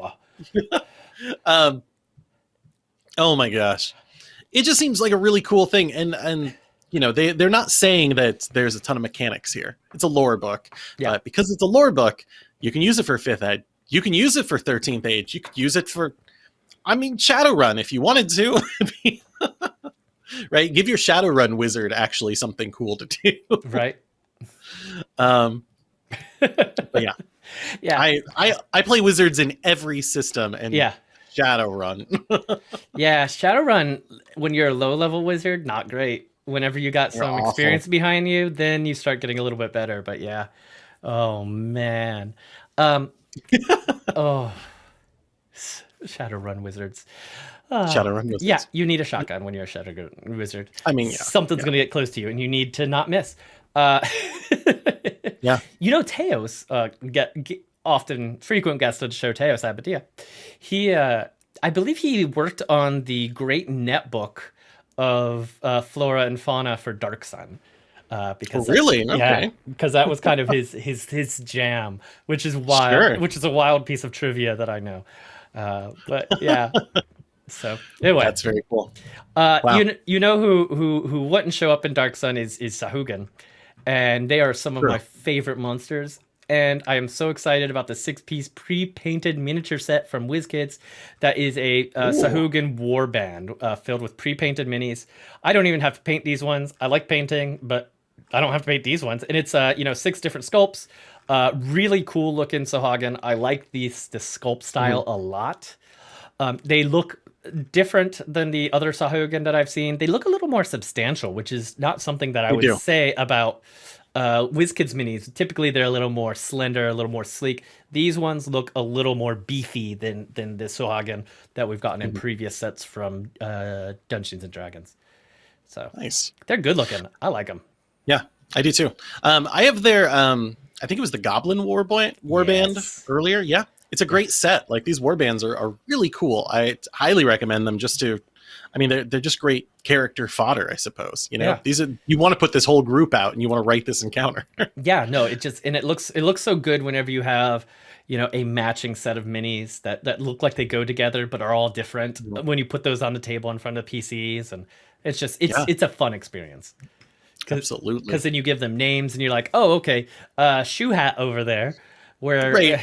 um. Oh my gosh, it just seems like a really cool thing, and and you know they they're not saying that there's a ton of mechanics here. It's a lore book. Yeah. But because it's a lore book, you can use it for fifth ed. You can use it for thirteenth age. You could use it for, I mean, Shadowrun if you wanted to. right? Give your Shadowrun wizard actually something cool to do. Right. Um, but yeah, Yeah. I, I I play wizards in every system, and yeah. Shadowrun. Yeah. Shadowrun, when you're a low level wizard, not great. Whenever you got some experience behind you, then you start getting a little bit better. But yeah. Oh man. Um oh Shadowrun wizards. Uh, Shadowrun wizards. Yeah, you need a shotgun when you're a Shadowrun wizard. I mean, yeah, something's yeah. gonna get close to you, and you need to not miss. Uh, Yeah. You know, Teos, uh, get, get often frequent guest of the show, Abadia. He, uh, I believe he worked on the great netbook of uh, flora and fauna for Dark Sun. Uh, because Oh, really? yeah, Okay. because that was kind of his his his jam, which is wild, Sure. which is a wild piece of trivia that I know. Uh, but yeah, so anyway, That's very cool. uh, Wow. you you know who who who wouldn't show up in Dark Sun is is Sahuagin, and they are some of my favorite monsters. And I am so excited about the six piece pre painted miniature set from WizKids. That is a uh. Sahuagin warband uh, filled with pre painted minis. I don't even have to paint these ones. I like painting, but I don't have to paint these ones. And it's uh, you know six different sculpts. Uh, really cool looking Sahuagin. I like these the sculpt style Mm-hmm. a lot. Um, they look different than the other Sahuagin that I've seen. They look a little more substantial, which is not something that I They would do. say about uh, WizKids minis. Typically, they're a little more slender, a little more sleek. These ones look a little more beefy than than the Sahuagin that we've gotten in Mhm. previous sets from uh, Dungeons and Dragons. So Nice. they're good looking. I like them. Yeah, I do too. Um, I have their, um, I think it was the Goblin War Warband, Warband Yes. earlier. Yeah, it's a great set. Like these warbands are, are really cool. I highly recommend them just to, I mean, they're, they're just great character fodder, I suppose. You know, Yeah. these are, you want to put this whole group out and you want to write this encounter. Yeah, no, it just and it looks it looks so good whenever you have, you know, a matching set of minis that that look like they go together but are all different Mhm. when you put those on the table in front of PCs and it's just it's Yeah. it's a fun experience. Absolutely. Because then you give them names and you're like, oh, okay, uh, shoe hat over there, where Right.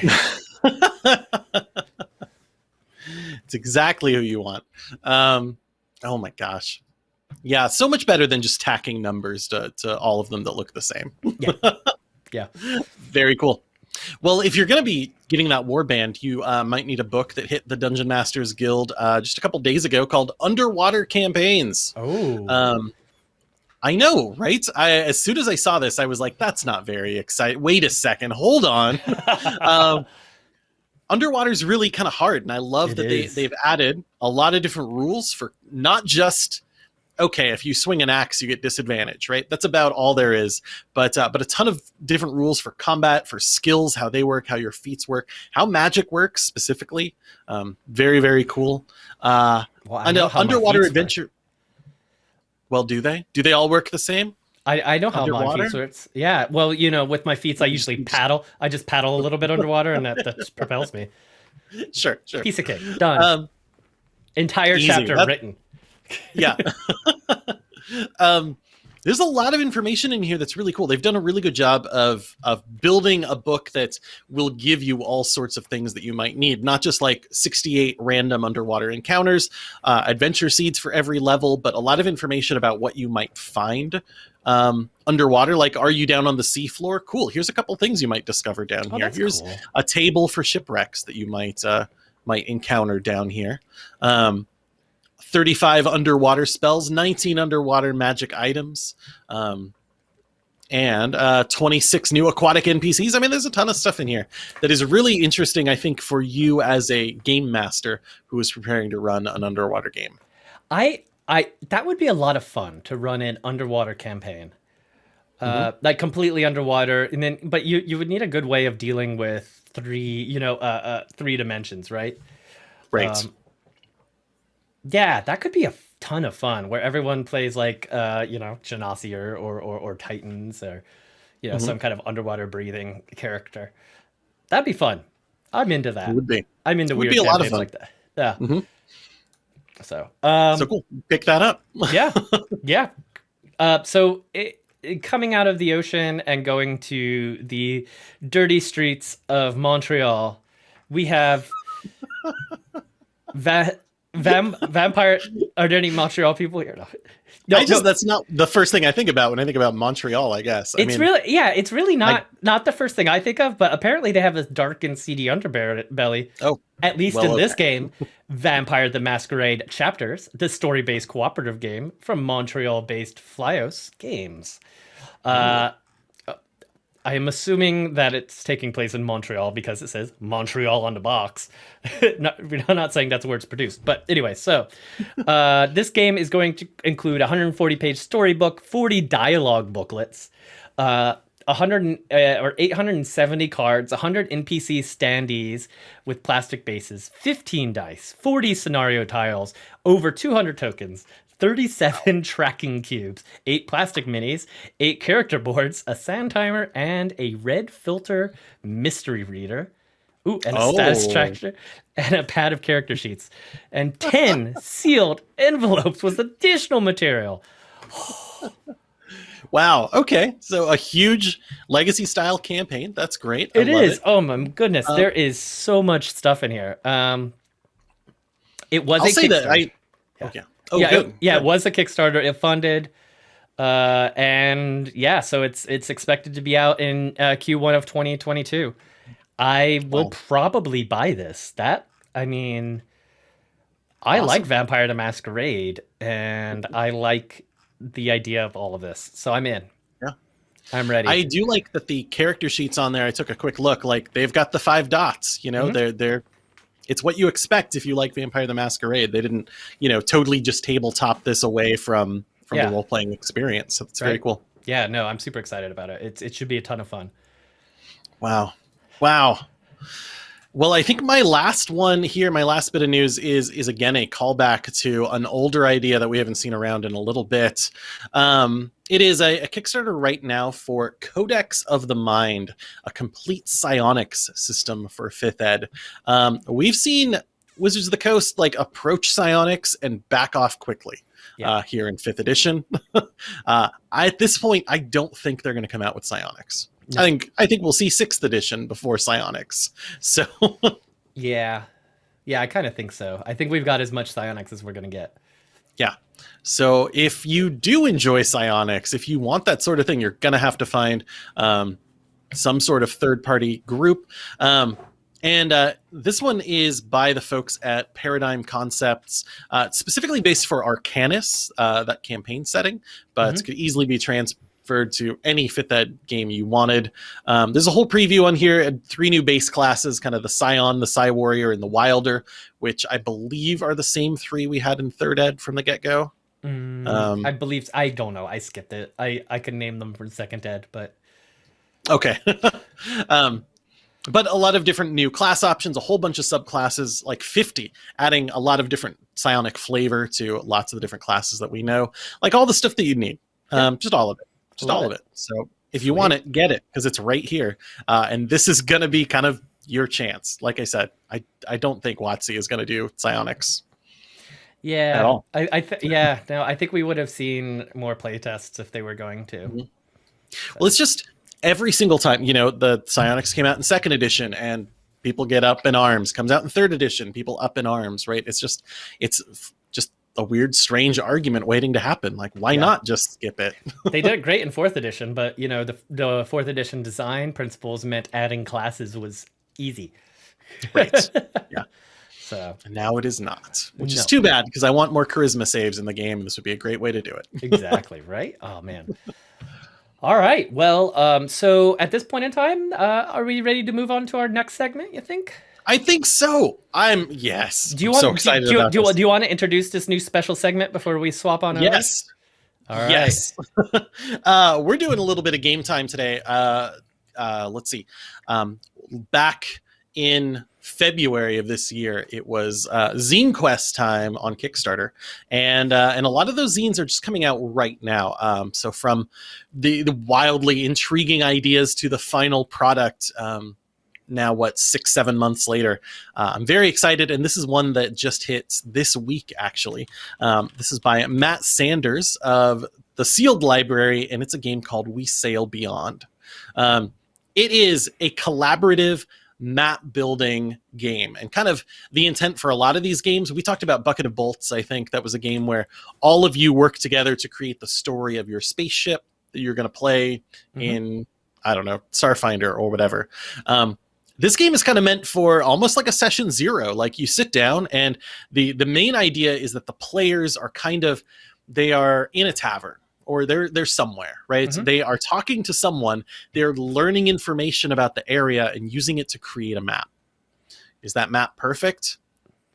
it's exactly who you want. Um, oh my gosh. Yeah, so much better than just tacking numbers to, to all of them that look the same. Yeah. Yeah. Very cool. Well, if you're going to be getting that warband, you uh, might need a book that hit the Dungeon Masters Guild uh, just a couple days ago called Underwater Campaigns. oh, Um, I know, right? I, as soon as I saw this, I was like, "That's not very exciting." Wait a second, hold on. um, underwater's really kind of hard, and I love It that they, they've added a lot of different rules for not just okay, if you swing an axe, you get disadvantage, right? That's about all there is. But uh, but a ton of different rules for combat, for skills, how they work, how your feats work, how magic works specifically. Um, very very cool. Uh, well, I know know underwater feats work. adventure. Well, do they? Do they all work the same? I, I know how my Underwater? feats works. Yeah, well, you know, with my feats, I usually paddle. I just paddle a little bit underwater, and that, that propels me. Sure, sure. Piece of cake, done. Um, Entire easy. chapter That- written. yeah. um, there's a lot of information in here that's really cool. They've done a really good job of of building a book that will give you all sorts of things that you might need, not just like 68 random underwater encounters, uh, adventure seeds for every level, but a lot of information about what you might find um, underwater. Like, are you down on the seafloor? Cool. Here's a couple things you might discover down Oh, here. Here's cool. a table for shipwrecks that you might uh, might encounter down here. Um, 35 underwater spells, 19 underwater magic items, um, and uh, 26 new aquatic NPCs. I mean, there's a ton of stuff in here that is really interesting, I think, for you as a game master who is preparing to run an underwater game. I I that would be a lot of fun to run an underwater campaign. Uh, Mm-hmm. like completely underwater and then but you you would need a good way of dealing with three, you know, uh, uh three dimensions, right? Right. Um, Yeah, that could be a ton of fun where everyone plays like uh, you know, Genasi or or, or, Tritons or you know, Mhm. some kind of underwater breathing character. That'd be fun. I'm into that. It would be. I'm into would weird be a lot of fun. like that. Yeah. Mhm. So, um, so cool. Pick that up. yeah, yeah. Uh, so it, it- coming out of the ocean and going to the dirty streets of Montreal, we have va- vam- vampire. Are there any Montreal people here? No. No, I just no, that's not the first thing I think about when I think about Montreal. I guess. I it's mean, really yeah, it's really not like- not the first thing I think of, but apparently they have this dark and seedy underbelly. Oh, at least well, in this okay. game, Vampire the Masquerade Chapters, the story-based cooperative game from Montreal-based Flyos Games. Uh, I am assuming that it's taking place in Montreal because it says Montreal on the box. not, we're not saying that's where it's produced, but anyway. So, uh, this game is going to include a 140-page storybook, 40 dialogue booklets, uh, 100 uh, or 870 cards, 100 NPC standees with plastic bases, 15 dice, 40 scenario tiles, over 200 tokens, 37 tracking cubes, 8 plastic minis, 8 character boards, a sand timer, and a red filter mystery reader. Ooh, and a status Oh. tracker and a pad of character sheets, and 10 sealed envelopes with additional material. wow. Okay. So a huge legacy style campaign. That's great. I It is. Oh my goodness, Um, there is so much stuff in here. Um, it was I'll a say that. I. Yeah. Okay. Oh, yeah, good. it, yeah, it was a Kickstarter. It funded, uh, and yeah, so it's it's expected to be out in uh, Q1 of 2022. I will Wow. probably buy this. That I mean, I Awesome. like Vampire the Masquerade, and I like the idea of all of this. So I'm in. Yeah. I'm ready. I do like that the character sheets on there. I took a quick look. Like they've got the five dots. You know, Mhm. they're they're. It's what you expect if you like Vampire the Masquerade. They didn't, you know, totally just tabletop this away from from Yeah. the role playing experience. So it's very cool. yeah, no, I'm super excited about it. It's it should be a ton of fun. Wow. Wow. Well, I think my last one here, my last bit of news is is again a callback to an older idea that we haven't seen around in a little bit. Um, it is a, a Kickstarter right now for Codex of the Mind, a complete psionics system for fifth ed. Um, we've seen Wizards of the Coast like approach psionics and back off quickly. Yeah. Uh, here in fifth edition, uh, I, at this point, I don't think they're going to come out with psionics. No. I think I think we'll see sixth edition before psionics. So Yeah, yeah, I kind of think so. I think we've got as much psionics as we're gonna get. Yeah. So if you do enjoy psionics, if you want that sort of thing, you're gonna have to find um, some sort of third party group. Um, and uh, this one is by the folks at Paradigm Concepts, uh, specifically based for Arcanis, uh, that campaign setting, but Mhm. it could easily be to any fit that game you wanted. Um, there's a whole preview on here, and three new base classes, kind of the Psion, the Psy Warrior, and the Wilder, which I believe are the same three we had in third ed from the get go. Mm, Um, I believe I don't know. I skipped it. I I can name them for second ed, but Okay. um, but a lot of different new class options, a whole bunch of subclasses, like 50, adding a lot of different psionic flavor to lots of the different classes that we know. Like all the stuff that you need. Um, just all of it. Just Love all of it. So if you want it, get it because it's right here. Uh, and this is going to be kind of your chance. Like I said, I, I don't think WotC is going to do psionics. yeah, At all. I, I th- yeah, no, I think we would have seen more playtests if they were going to. Mhm. Well, it's just every single time, you know, the Psionics came out in second edition and people get up in arms, comes out in third edition, people up in arms, right? It's just, it's f- just a weird, strange argument waiting to happen. Like, why Yeah. not just skip it? they did great in fourth edition, but you know the the fourth edition design principles meant adding classes was easy. Right. Yeah. So And now it is not, which No. is too bad because I want more charisma saves in the game. And this would be a great way to do it. exactly right. Oh man. All right. Well, um, so at this point in time, uh, are we ready to move on to our next segment? You think? I think so. I'm, yes. Do you I'm want? so do- excited do, you, do, you, do you want to introduce this new special segment before we swap on over? Yes. Right. Yes. uh, we're doing a little bit of game time today. Uh, uh, let's see. Um, back in February of this year, it was uh, Zine Quest time on Kickstarter, and uh, and a lot of those zines are just coming out right now. Um, so from the, the wildly intriguing ideas to the final product. Um, now what six seven months later. Uh, i'm very excited and this is one that just hits this week actually. Um, this is by matt sanders of the sealed library and it's a game called we sail beyond. Um, it is a collaborative map building game and kind of the intent for a lot of these games we talked about bucket of bolts i think. That was a game where all of you work together to create the story of your spaceship that you're going to play Mhm. in i don't know starfinder or whatever. Um, this game is kind of meant for almost like a session zero like you sit down and the the main idea is that the players are kind of they are in a tavern or they're they're somewhere right? Mhm. they are talking to someone they're learning information about the area and using it to create a map. Is that map perfect?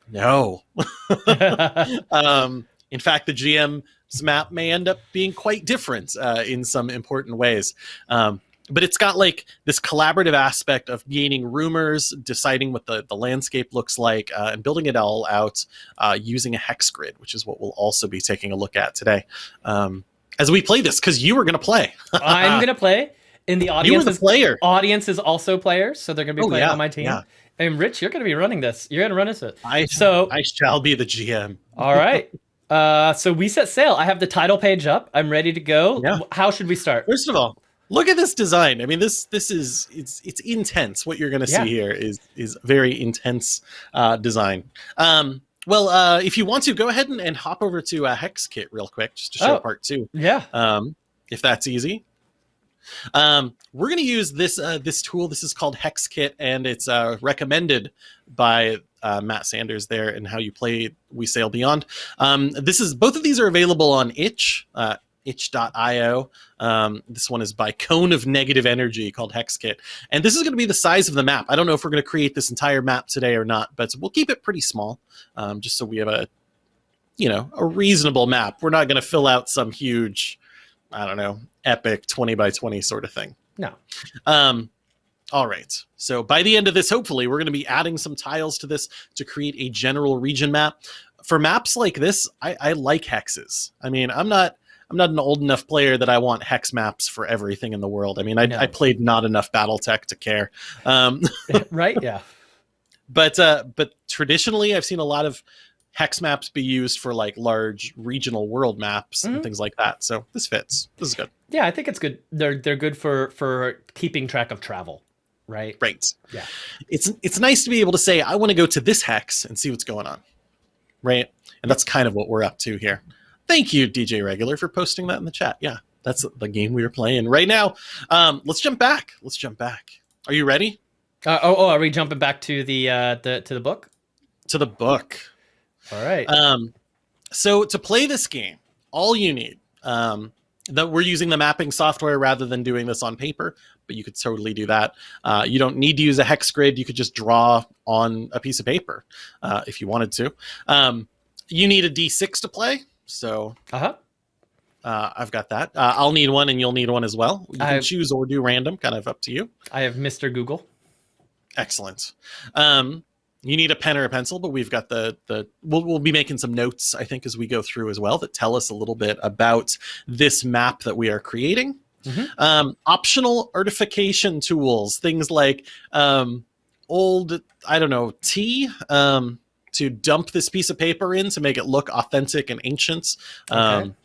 No. Um, in fact the gm's map may end up being quite different uh, in some important ways. Um, but it's got like this collaborative aspect of gaining rumors deciding what the, the landscape looks like uh, and building it all out uh, using a hex grid which is what we'll also be taking a look at today um, as we play this because you were going to play I'm gonna play. In the you were audience, the player audience is also players, so they're gonna be Oh, playing yeah, on my team. yeah. And Rich, you're gonna be running this. You're gonna run this. I, So- I shall be the gm All right. Uh, so we set sail. I have the title page up. I'm ready to go. Yeah. How should we start? First of all, look at this design. I mean, this this is it's it's intense. What you're going to Yeah. see here is is very intense uh, design. Um, well, uh, if you want to, go ahead and, and hop over to uh, Hex Kit real quick, just to show Oh. part two, Yeah. um, if that's easy. Um, we're going to use this uh, this tool. This is called Hex Kit, and it's uh, recommended by uh, Matt Sanders there and how you play We Sail Beyond. Um, this is both of these are available on itch. Itch.io um, this one is by cone of negative energy called hexkit and this is going to be the size of the map i don't know if we're going to create this entire map today or not but we'll keep it pretty small um, just so we have a you know a reasonable map we're not going to fill out some huge i don't know epic 20 by 20 sort of thing No. um, all right. So by the end of this, hopefully, we're going to be adding some tiles to this to create a general region map. For maps like this, I, I like hexes. I mean, I'm not I'm not an old enough player that I want hex maps for everything in the world. I mean, I, No. I played not enough BattleTech to care. Um, right. Yeah. but uh, but traditionally, I've seen a lot of hex maps be used for like large regional world maps and things like that. So this fits. This is good. Yeah. I think it's good. They're they're good for for keeping track of travel. Right. Right. Yeah. It's it's nice to be able to say I want to go to this hex and see what's going on. Right? And that's kind of what we're up to here. Thank you DJ Regular for posting that in the chat. Yeah. That's the game we are playing right now. Um, let's jump back. Let's jump back. Are you ready? Uh, oh, oh, are we jumping back to the uh the to the book? To the book. All right. Um, so to play this game, all you need, um, that we're using the mapping software rather than doing this on paper, but you could totally do that. Uh, you don't need to use a hex grid. You could just draw on a piece of paper uh, if you wanted to. Um, you need a D6 to play. So Uh huh. uh, I've got that. Uh, I'll need one and you'll need one as well. You can I've- choose or do random, kind of up to you. I have Mr. Google. Excellent. Um, you need a pen or a pencil, but we've got the the we'll, we'll be making some notes, I think, as we go through as well that tell us a little bit about this map that we are creating. Mhm. Um, optional artification tools, things like um, old, I don't know, tea um, to dump this piece of paper in to make it look authentic and ancient. Um,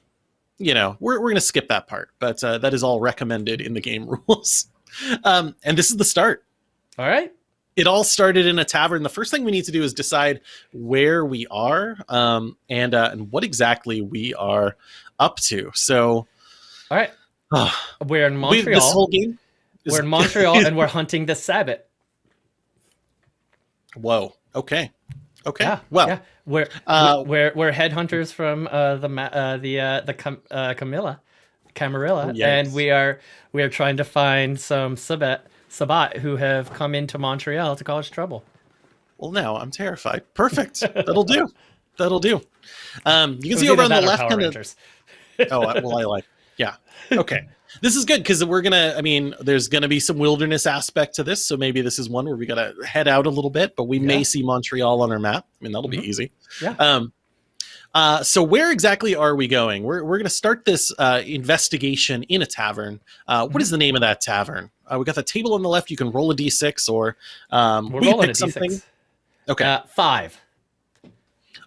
You know, we're, we're going to skip that part, but uh, that is all recommended in the game rules. um, and this is the start All right. it all started in a tavern. The first thing we need to do is decide where we are um, and uh, and what exactly we are up to. So, All right. uh, We're in we, Montreal. this whole game. is- we're in Montreal and we're hunting the Sabbat. Whoa. Okay. Okay. Yeah. well, yeah. We're uh, we're we're headhunters from uh, the uh, the uh, the Cam- uh, Camilla, Camarilla, Oh, yes. and we are we are trying to find some Sabbat Sabbat who have come into Montreal to cause trouble. well, now I'm terrified. Perfect. That'll do. That'll do. Um, you can see over on the left kind of. Oh, well, I like. Yeah. Okay. this is good because we're gonna. I mean, there's gonna be some wilderness aspect to this, so maybe this is one where we gotta head out a little bit, but we may see Montreal on our map. I mean, that'll Mhm. be easy. Yeah. Um. Uh, so where exactly are we going? We're we're gonna start this uh, investigation in a tavern. Uh, what Mm-hmm. is the name of that tavern? Uh, we got the table on the left. You can roll a d6, or um, We're we rolling a pick something. d6. Okay. Uh, five.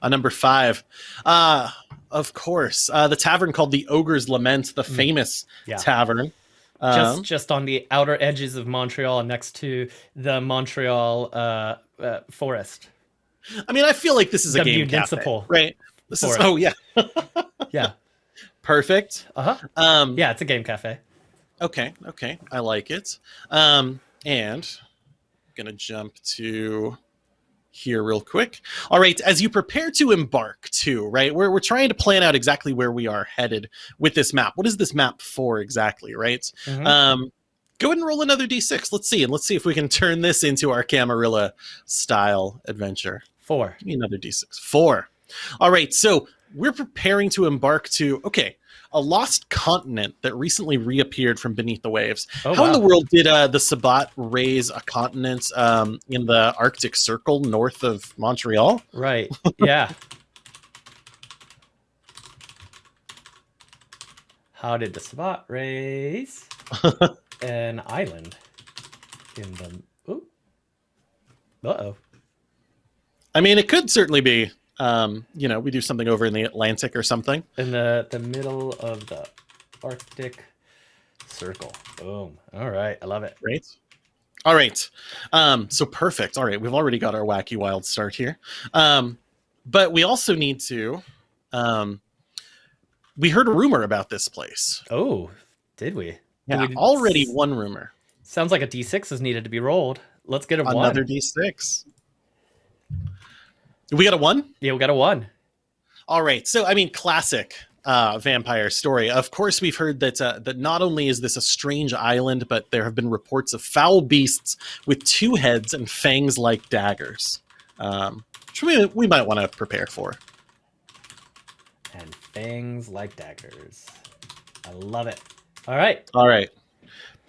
a number five. Uh, of course, uh, the tavern called the Ogre's Lament, the Mm. famous Yeah. tavern. just Um, just on the outer edges of Montreal, next to the Montreal uh, uh, forest. I mean, I feel like this is a game cafe, right? This is oh yeah, Yeah. perfect. Uh huh. Um, Yeah, it's a game cafe. Okay, okay, I like it. Um, and I'm gonna jump to here real quick. All right, as you prepare to embark, too, right? We're we're trying to plan out exactly where we are headed with this map. What is this map for exactly, right? Mhm. Um, go ahead and roll another d6. Let's see, and let's see if we can turn this into our Camarilla style adventure. Four. Give me another d6. Four. All right, so we're preparing to embark to okay, a lost continent that recently reappeared from beneath the waves. Oh, How in the world did uh, the Sabbat raise a continent um, in the Arctic Circle north of Montreal? Right. Yeah. How did the spot raise an island in the? Ooh. Uh oh. I mean, it could certainly be. Um, you know, we do something over in the Atlantic or something. In the the middle of the Arctic Circle. Boom. All right. I love it. Right. All right. Um, so perfect. All right. We've already got our wacky wild start here. Um, but we also need to. Um, we heard a rumor about this place. Oh, did we? Yeah, we- already one rumor. Sounds like a d6 is needed to be rolled. Let's get a Another one. d6. We got a one? Yeah, we got a one. All right. So, I mean, classic uh, vampire story. Of course, we've heard that uh, that not only is this a strange island, but there have been reports of foul beasts with two heads and fangs like daggers, um, which we, we might want to prepare for. And fangs like daggers. I love it. All right. All right.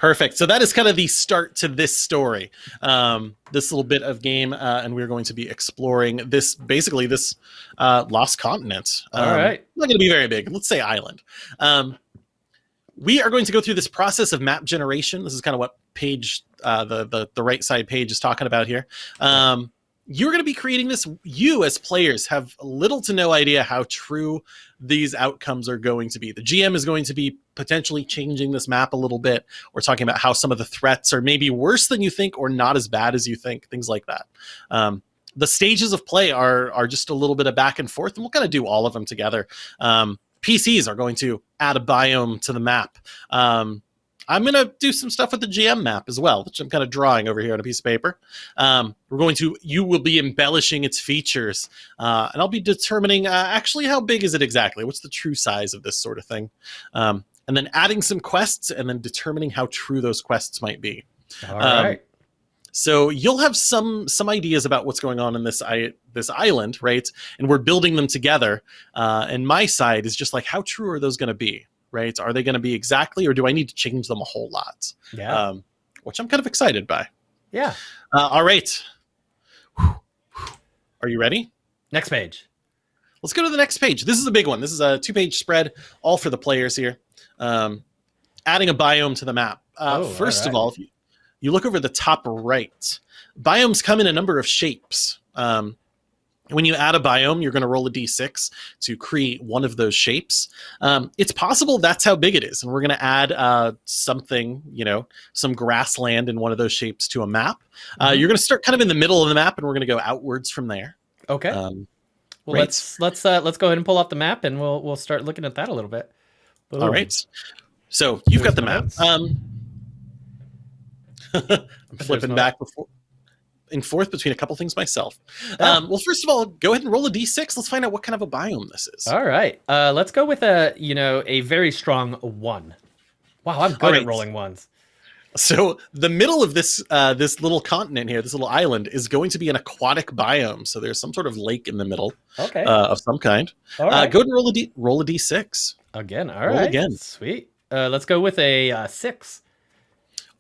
Perfect. So that is kind of the start to this story, um, this little bit of game, uh, and we're going to be exploring this basically this uh, lost continent. All Um, right. Not going to be very big. Let's say island. Um, we are going to go through this process of map generation. This is kind of what page uh, the, the the right side page is talking about here. Um, you're going to be creating this. You as players have little to no idea how true these outcomes are going to be. The GM is going to be potentially changing this map a little bit. We're talking about how some of the threats are maybe worse than you think or not as bad as you think, things like that. Um, the stages of play are are just a little bit of back and forth, and we'll kind of do all of them together. Um, PCs are going to add a biome to the map. Um, I'm going to do some stuff with the GM map as well, which I'm kind of drawing over here on a piece of paper. Um, we're going to, you will be embellishing its features, uh, and I'll be determining uh, actually how big is it exactly? What's the true size of this sort of thing? Um, and then adding some quests, and then determining how true those quests might be. All right. Um, So you'll have some some ideas about what's going on in this I, this island, right? And we're building them together. Uh, and my side is just like, how true are those going to be, right? Are they going to be exactly, or do I need to change them a whole lot? yeah. Um, which I'm kind of excited by. yeah. Uh, all right, are you ready? Next page. Let's go to the next page. This is a big one. This is a two page spread, all for the players here. Um, adding a biome to the map. Uh, Oh, first of all, if you, you look over the top right, biomes come in a number of shapes. Um, when you add a biome, you're going to roll a d6 to create one of those shapes. Um, it's possible that's how big it is, and we're going to add uh, something, you know, some grassland in one of those shapes to a map. Uh, Mhm. you're going to start kind of in the middle of the map, and we're going to go outwards from there. Okay. Um, well, right. let's let's uh, let's go ahead and pull up the map, and we'll we'll start looking at that a little bit. All Boom. right. So you've got the my map. Um, I'm flipping no- back before and forth between a couple things myself. Um, well, first of all, go ahead and roll a d6. Let's find out what kind of a biome this is. All right. Uh, let's go with a you know a very strong one. Wow, I'm good All at rolling ones. So the middle of this uh, this little continent here, this little island, is going to be an aquatic biome. So there's some sort of lake in the middle Okay. uh, of some kind. all Uh, go ahead and roll a d roll a d6. again. All roll right. again. Sweet. Uh, let's go with a uh, six.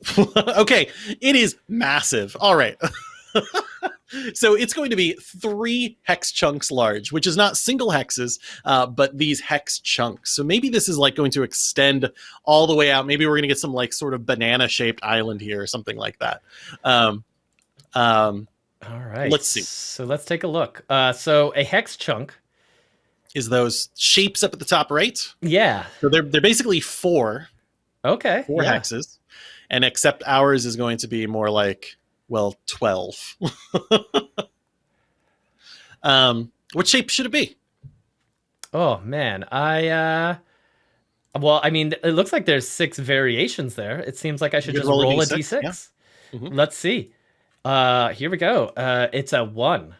okay, it is massive. All right. so it's going to be three hex chunks large, which is not single hexes, uh, but these hex chunks. So maybe this is like going to extend all the way out. Maybe we're going to get some like sort of banana shaped island here or something like that. Um, um, all right. Let's see. So let's take a look. Uh, so a hex chunk is those shapes up at the top right. Yeah. So they're they're basically four. Okay. Four yeah. hexes, and except ours is going to be more like well twelve. um, what shape should it be? Oh man, I uh. Well, I mean, it looks like there's six variations there. It seems like I should just roll, roll a d6. A d6. Yeah. Mm-hmm. Let's see. Uh, here we go. Uh, it's a one.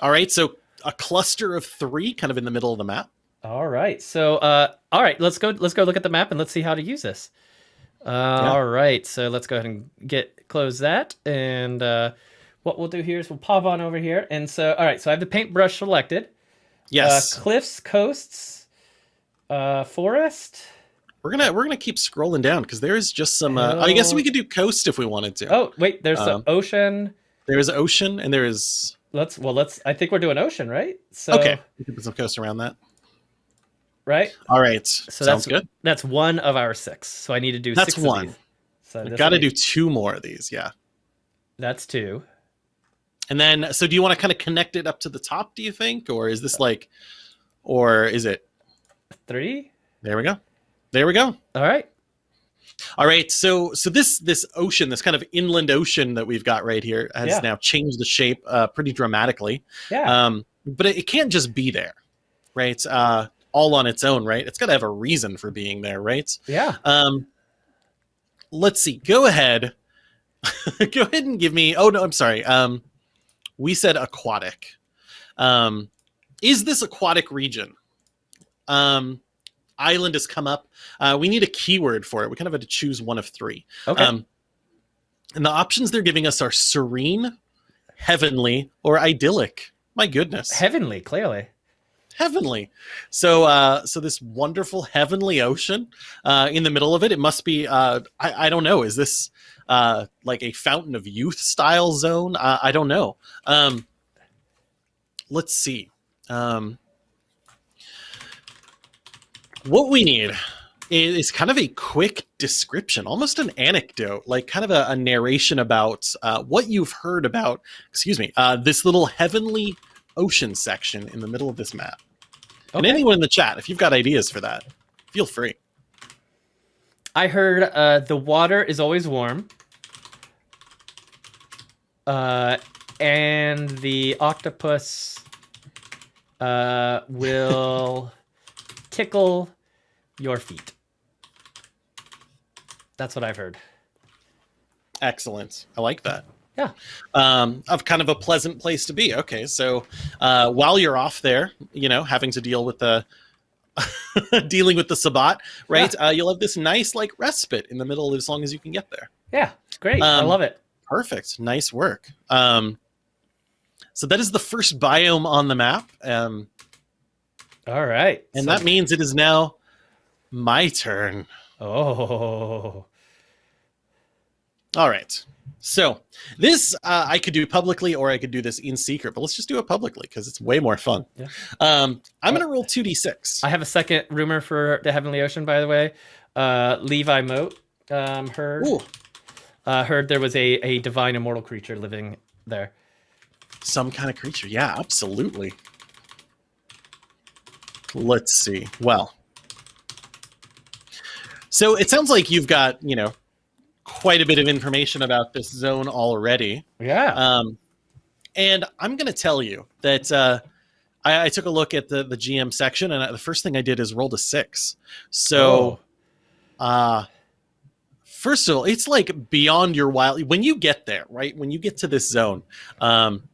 All right, so a cluster of three, kind of in the middle of the map. All right. So, uh, all right, let's go. Let's go look at the map and let's see how to use this. Uh, yeah. All right. So let's go ahead and get close that. And uh, what we'll do here is we'll pop on over here. And so, all right. So I have the paintbrush selected. Yes. Uh, cliffs, coasts, uh, forest. We're gonna we're gonna keep scrolling down because there is just some. Uh, I guess we could do coast if we wanted to. Oh wait, there's um, the ocean. There is ocean and there is let's well let's I think we're doing ocean, right? So Okay. We can put some coast around that. Right? All right. So Sounds that's good. That's one of our six. So I need to do that's six one. So I've got to do two more of these, yeah. That's two. And then so do you want to kind of connect it up to the top, do you think? Or is this like or is it three? There we go. There we go. All right. All right, so so this this ocean, this kind of inland ocean that we've got right here, has yeah. now changed the shape uh, pretty dramatically. Yeah. Um, but it, it, can't just be there, right? Uh, all on its own, right? It's got to have a reason for being there, right? Yeah. Um, let's see. Go ahead. Go ahead and give me. Oh no, I'm sorry. Um, we said aquatic. Um, is this aquatic region? Um, island has come up. Uh, we need a keyword for it. We kind of had to choose one of three. Okay. Um, and the options they're giving us are serene, heavenly, or idyllic. My goodness. Heavenly, clearly. Heavenly. So, uh, so this wonderful heavenly ocean uh, in the middle of it. It must be. Uh, I, I don't know. Is this uh, like a fountain of youth style zone? Uh, I don't know. Um, let's see. Um, what we need is kind of a quick description, almost an anecdote, like kind of a, a narration about uh, what you've heard about, excuse me, uh, this little heavenly ocean section in the middle of this map. Okay. And anyone in the chat, if you've got ideas for that, feel free. I heard uh, the water is always warm. Uh, and the octopus uh, will tickle your feet. That's what I've heard. Excellent. I like that. Yeah. Um, of kind of a pleasant place to be. Okay, so uh, while you're off there, you know, having to deal with the dealing with the Sabbat, right? Yeah. Uh, you'll have this nice like respite in the middle as long as you can get there. Yeah, great. Um, I love it. Perfect. Nice work. Um, so that is the first biome on the map. Um, All right. And so that means it is now my turn. Oh. All right. So this uh, I could do publicly or I could do this in secret, but let's just do it publicly because it's way more fun. Yeah. Um, I'm going to roll 2d6. I have a second rumor for the Heavenly Ocean, by the way. Uh, Levi Moat um, heard, uh, heard there was a, a divine immortal creature living there. Some kind of creature. Yeah, absolutely. Let's see. Well, so it sounds like you've got, you know, quite a bit of information about this zone already. Yeah. Um, and I'm going to tell you that uh, I, I, took a look at the, the GM section, and the first thing I did is rolled a six. So, oh. uh, first of all, it's like beyond your wild. When you get there, right? When you get to this zone, um,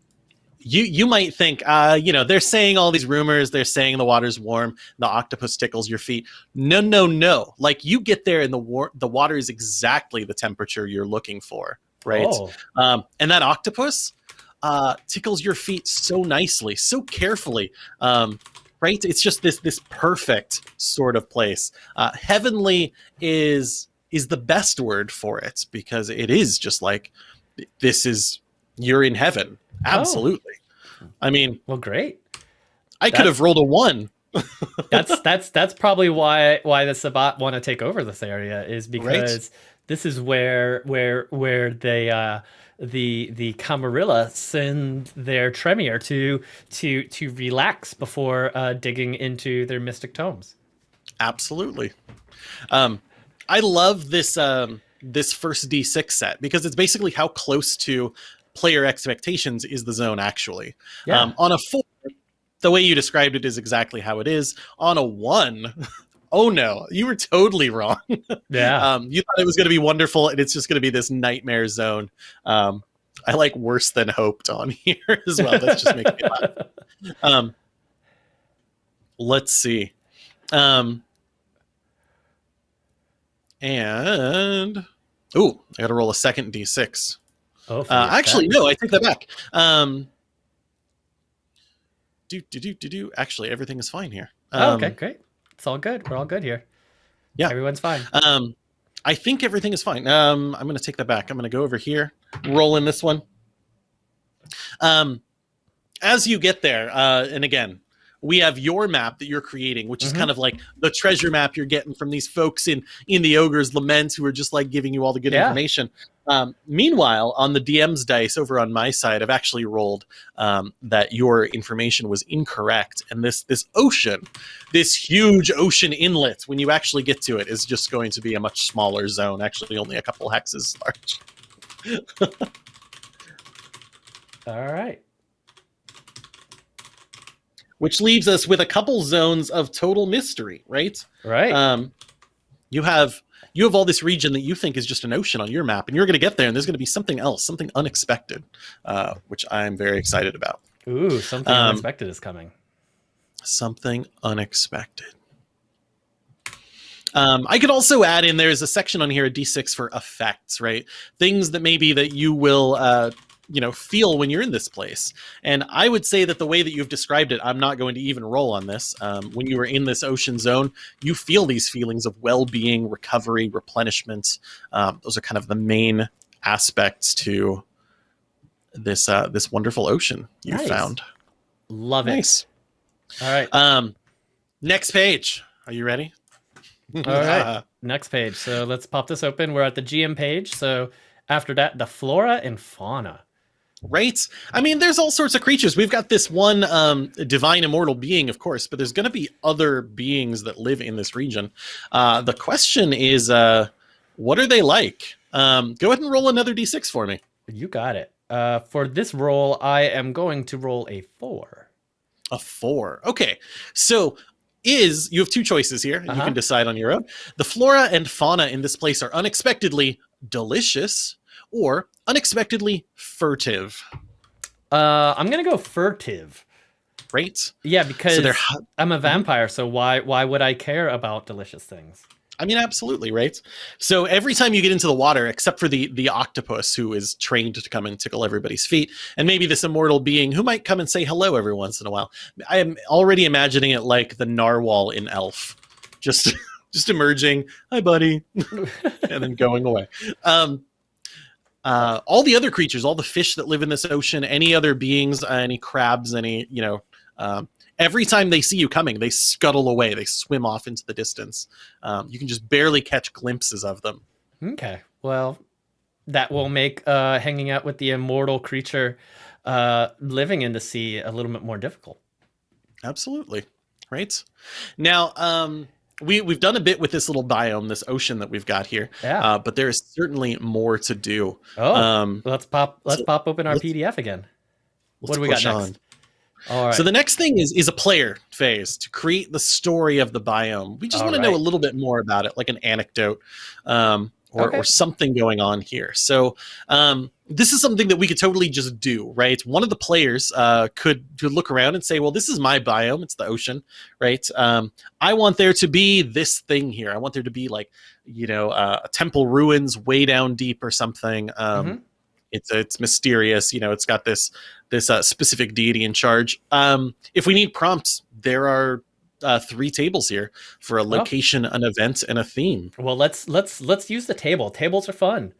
you you might think, uh, you know, they're saying all these rumors. They're saying the water's warm, the octopus tickles your feet. No, no, no. Like you get there, and the war the water is exactly the temperature you're looking for, right? Oh. Um, and that octopus uh, tickles your feet so nicely, so carefully. Um, right? It's just this this perfect sort of place. Uh, heavenly is is the best word for it because it is just like this is you're in heaven. Absolutely. Oh. I mean, well, great. I could have rolled a one. that's that's that's probably why why the Sabbat want to take over this area is because right. this is where where where they uh the the Camarilla send their Tremere to to to relax before uh, digging into their mystic tomes. Absolutely. Um, I love this um, this first D6 set because it's basically how close to player expectations is the zone actually. Yeah. Um, on a four, the way you described it is exactly how it is. On a one, oh no, you were totally wrong. Yeah. um, you thought it was going to be wonderful, and it's just going to be this nightmare zone. Um, I like worse than hoped on here as well. That's just making me laugh. Um, let's see. Um, and oh, I got to roll a second d6. Oh, uh, actually, no, I take that back. Um, do do do do do. Actually, everything is fine here. Um, oh, okay, great. It's all good. We're all good here. Yeah, everyone's fine. Um, I think everything is fine. Um, I'm going to take that back. I'm going to go over here, roll in this one. Um, as you get there, uh, and again, we have your map that you're creating, which is mm-hmm. kind of like the treasure map you're getting from these folks in in the ogre's lament who are just like giving you all the good yeah. information. Um, meanwhile, on the DM's dice over on my side, I've actually rolled um, that your information was incorrect, and this this ocean, this huge ocean inlet, when you actually get to it, is just going to be a much smaller zone. Actually, only a couple hexes large. all right which leaves us with a couple zones of total mystery, right? Right. Um, you have you have all this region that you think is just an ocean on your map, and you're going to get there, and there's going to be something else, something unexpected, uh, which I'm very excited about. Ooh, something um, unexpected is coming. Something unexpected. Um, I could also add in there's a section on here, a D6 for effects, right? Things that maybe that you will uh, you know feel when you're in this place. And i would say that the way that you've described it i'm not going to even roll on this. Um, when you are in this ocean zone you feel these feelings of well-being recovery replenishment. Um, those are kind of the main aspects to this uh, this wonderful ocean you nice. found. Love it. All right. Um next page. Are you ready? All right. Next page. So let's pop this open. We're at the gm page. So after that the flora and fauna Right? I mean, there's all sorts of creatures. We've got this one um, divine immortal being, of course, but there's going to be other beings that live in this region. Uh, the question is, uh, what are they like? Um, go ahead and roll another d6 for me. You got it. Uh, for this roll, I am going to roll a four. A four. Okay. So is you have two choices here. Uh-huh. You can decide on your own. The flora and fauna in this place are unexpectedly delicious or unexpectedly furtive? Uh, I'm gonna go furtive. Right? Yeah, because so I'm a vampire, so why why would I care about delicious things? I mean, absolutely, right? So every time you get into the water, except for the the octopus who is trained to come and tickle everybody's feet, and maybe this immortal being who might come and say hello every once in a while. I am already imagining it like the narwhal in Elf, just just emerging, hi buddy, and then going away. Um, uh, all the other creatures, all the fish that live in this ocean, any other beings, uh, any crabs, any you know, um, every time they see you coming, they scuttle away. They swim off into the distance. Um, you can just barely catch glimpses of them. Okay, well, that will make uh, hanging out with the immortal creature uh, living in the sea a little bit more difficult. Absolutely, right? Now, um, we we've done a bit with this little biome, this ocean that we've got here. Yeah. Uh, but there is certainly more to do. Oh, um, let's pop let's so pop open our PDF again. What do we got next? On. All right. So the next thing is is a player phase to create the story of the biome. We just want right. to know a little bit more about it, like an anecdote. Um, or, okay. or something going on here. So um, this is something that we could totally just do, right? One of the players uh, could, could look around and say, well, this is my biome. It's the ocean, right? Um, I want there to be this thing here. I want there to be like, you know, uh, a temple ruins way down deep or something. Um, mm-hmm. It's it's mysterious, you know. It's got this this uh, specific deity in charge. Um, if we need prompts, there are uh, three tables here for a location, an event, and a theme. Well, let's let's let's use the table. Tables are fun.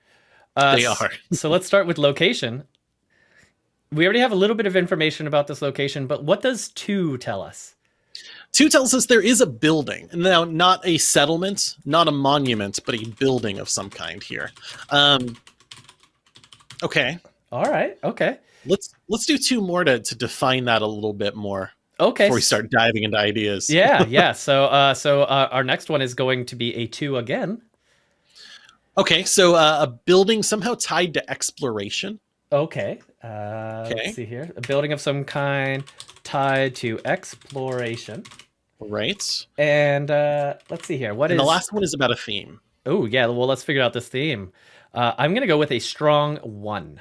Uh, They are. so let's start with location. We already have a little bit of information about this location, but what does two tell us? Two tells us there is a building. Now, not a settlement, not a monument, but a building of some kind here. Um, okay, All right. Okay. let's let's do two more to, to define that a little bit more Okay. before we start diving into ideas. yeah. Yeah. So uh, so uh, our next one is going to be a two again. Okay, so uh, a building somehow tied to exploration. Okay. Uh, Okay. Let's see here. A building of some kind tied to exploration. Right. And uh, let's see here. What is and the last one is about a theme. Oh yeah. Well, let's figure out this theme. Uh, I'm gonna go with a strong one.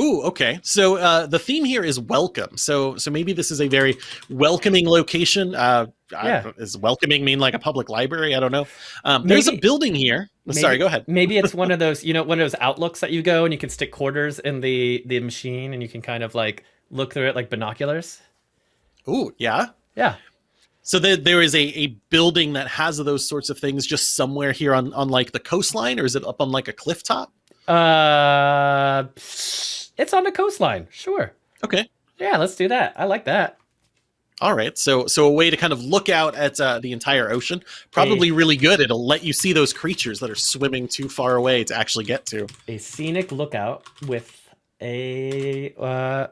Ooh, okay. So uh, the theme here is welcome. So so maybe this is a very welcoming location. Uh, I- Is welcoming mean like a public library? I don't know. Um, there's a building here. Sorry, go ahead. Maybe it's one of those, you know, one of those outlooks that you go and you can stick quarters in the the machine and you can kind of like look through it like binoculars. Ooh, yeah. Yeah. So there, there is a, a building that has those sorts of things just somewhere here on, on like the coastline, or is it up on like a cliff top? Uh, it's on the coastline. Sure. Okay. Yeah, let's do that. I like that. All right. So so a way to kind of look out at uh, the entire ocean. Probably really good. It'll let you see those creatures that are swimming too far away to actually get to. A scenic lookout with a uh,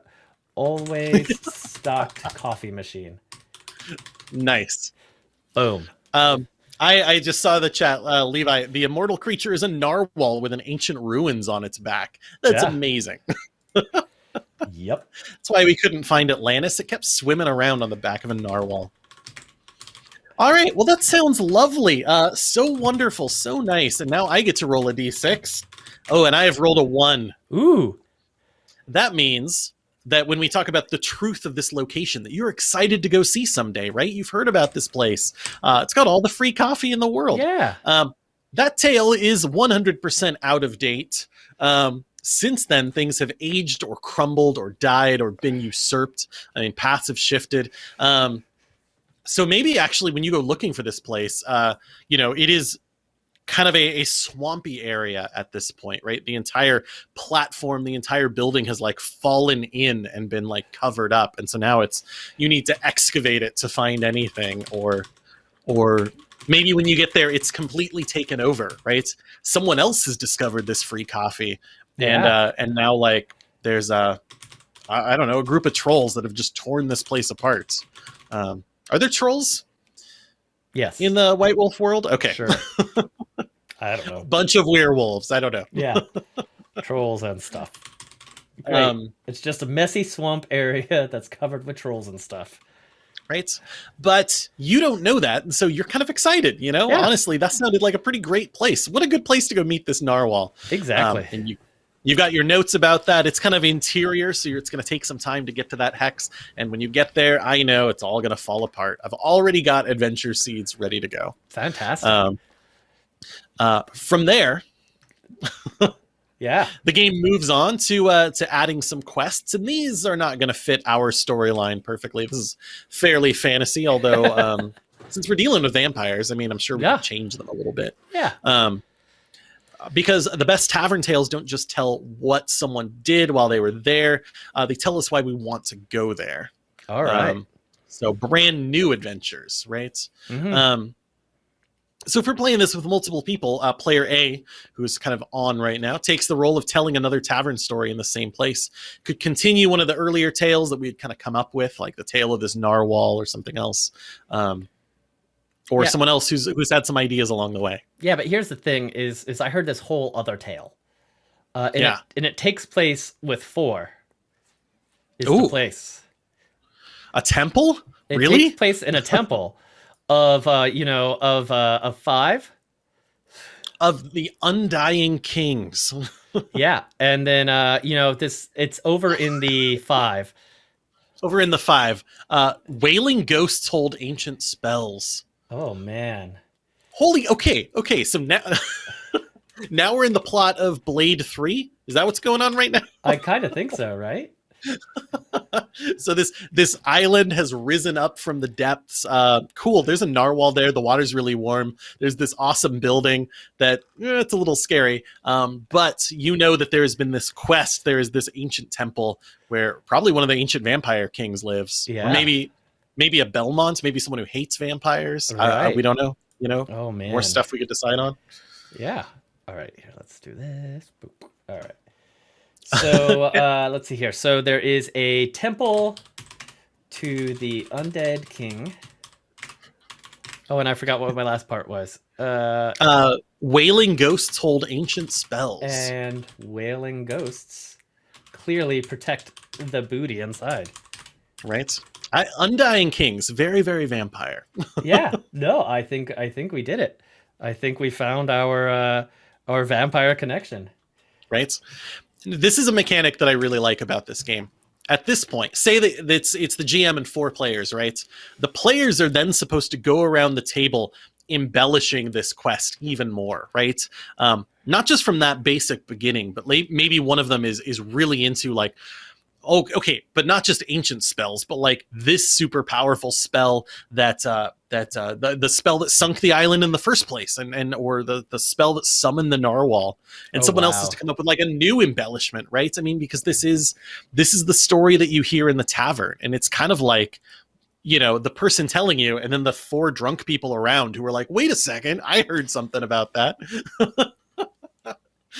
always stocked coffee machine. Nice. Boom. Um, I, I just saw the chat, uh, Levi. The immortal creature is a narwhal with an ancient ruins on its back. That's Yeah. amazing. Yep. That's why we couldn't find Atlantis. It kept swimming around on the back of a narwhal. All right, well that sounds lovely. Uh, so wonderful, so nice. And now I get to roll a d6. Oh, and I have rolled a one. Ooh. That means that when we talk about the truth of this location, that you're excited to go see someday, right? You've heard about this place. Uh, it's got all the free coffee in the world. Yeah. Um, that tale is 100% out of date. Um, since then, things have aged or crumbled or died or been usurped. I mean, paths have shifted. Um, so maybe actually, when you go looking for this place, uh, you know, it is kind of a, a swampy area at this point, right? The entire platform, the entire building has like fallen in and been like covered up, and so now it's you need to excavate it to find anything, or or maybe when you get there, it's completely taken over, right? Someone else has discovered this free coffee, and Yeah. uh, and now like there's a I I don't know a group of trolls that have just torn this place apart. Um, are there trolls Yes. in the White Wolf world? Okay, Sure. I don't know. bunch of werewolves. I don't know. Yeah. trolls and stuff. Great. Um, it's just a messy swamp area that's covered with trolls and stuff. right? But you don't know that, and so you're kind of excited. You know, Yeah. honestly, that sounded like a pretty great place. What a good place to go meet this narwhal. Exactly. Um, and you you've got your notes about that. It's kind of interior, so you're, it's going to take some time to get to that hex. And when you get there, I know it's all going to fall apart. I've already got adventure seeds ready to go. Fantastic. Um, uh, from there, yeah. the game moves on to uh, to adding some quests, and these are not going to fit our storyline perfectly. This is fairly fantasy, although um, since we're dealing with vampires, I mean, I'm sure we Yeah. can change them a little bit. Yeah. Um, because the best tavern tales don't just tell what someone did while they were there; uh, they tell us why we want to go there. All right. Um, so brand new adventures, right? Mhm. Um, so if we're playing this with multiple people, uh, player A, who's kind of on right now, takes the role of telling another tavern story in the same place. Could continue one of the earlier tales that we'd kind of come up with, like the tale of this narwhal or something else, um, or Yeah. someone else who's who's had some ideas along the way. yeah, but here's the thing: is is I heard this whole other tale, uh, and Yeah. it, and it takes place with four. Is Ooh. the place? A temple, It really? takes place in a temple of uh, you know of uh, of five. of the undying kings. yeah, and then uh, you know this it's over in the five. Over in the five, uh, wailing ghosts hold ancient spells. Oh man. Holy, okay, okay. So now, now we're in the plot of Blade Three. Is that what's going on right now? I kind of think so, right? so this this island has risen up from the depths. Uh, cool. There's a narwhal there. The water's really warm. There's this awesome building that eh, it's a little scary. Um, but you know that there has been this quest. There is this ancient temple where probably one of the ancient vampire kings lives. Yeah. Or maybe maybe a Belmont. Maybe someone who hates vampires. Uh, we don't know. You know, Oh man. more stuff we could decide on. Yeah. All right. Here, let's do this. Boop. All right. So uh, let's see here. So there is a temple to the undead king. Oh, and I forgot what my last part was. Uh, Uh, wailing ghosts hold ancient spells. and wailing ghosts clearly protect the booty inside. right? I, Undying Kings, very, very vampire. Yeah. no, I think I think we did it. I think we found our uh, our vampire connection. right? This is a mechanic that I really like about this game. At this point, say that it's it's the GM and four players, right? The players are then supposed to go around the table embellishing this quest even more, right? Um, not just from that basic beginning, but maybe one of them is is really into like, oh, okay, but not just ancient spells, but like this super powerful spell that uh, that uh, the the spell that sunk the island in the first place, and and or the the spell that summoned the narwhal. And Oh, someone else has to come up with like a new embellishment right? I mean because this is this is the story that you hear in the tavern and it's kind of like you know the person telling you and then the four drunk people around who are like wait a second i heard something about that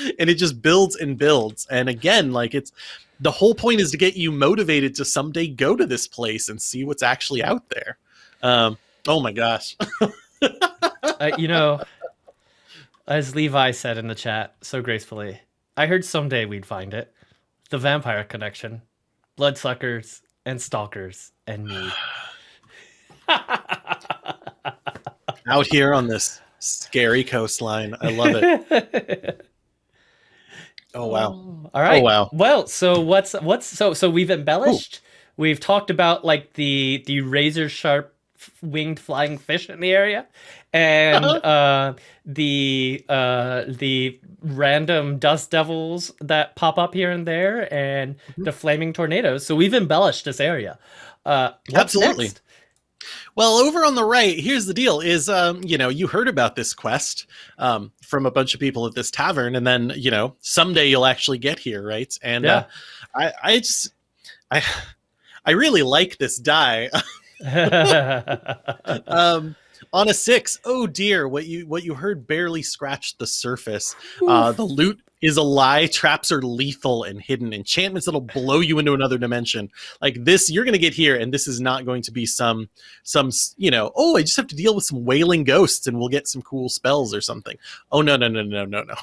and it just builds and builds. And again like it's the whole point is to get you motivated to someday go to this place and see what's actually out there. Um oh my gosh. Uh, you know, as Levi said in the chat so gracefully, I heard someday we'd find it. The vampire connection, bloodsuckers and stalkers and me. out here on this scary coastline. I love it oh wow All right. Oh, wow. Well, so what's what's so so we've embellished. We've talked about like the the razor sharp winged flying fish in the area and Uh-huh. uh the uh the random dust devils that pop up here and there and Mm-hmm. the flaming tornadoes. So we've embellished this area. Uh Absolutely. next? Well, over on the right, here's the deal: is um, you know, you heard about this quest um, from a bunch of people at this tavern, and then you know, someday you'll actually get here, right? And uh, I, I just, I, I really like this die. um, on a six, oh dear, what you what you heard barely scratched the surface. Uh, the loot is a lie. Traps are lethal and hidden. Enchantments that'll blow you into another dimension. Like this, you're gonna get here, and this is not going to be some some you know. Oh, I just have to deal with some wailing ghosts, and we'll get some cool spells or something. Oh no no no no no no.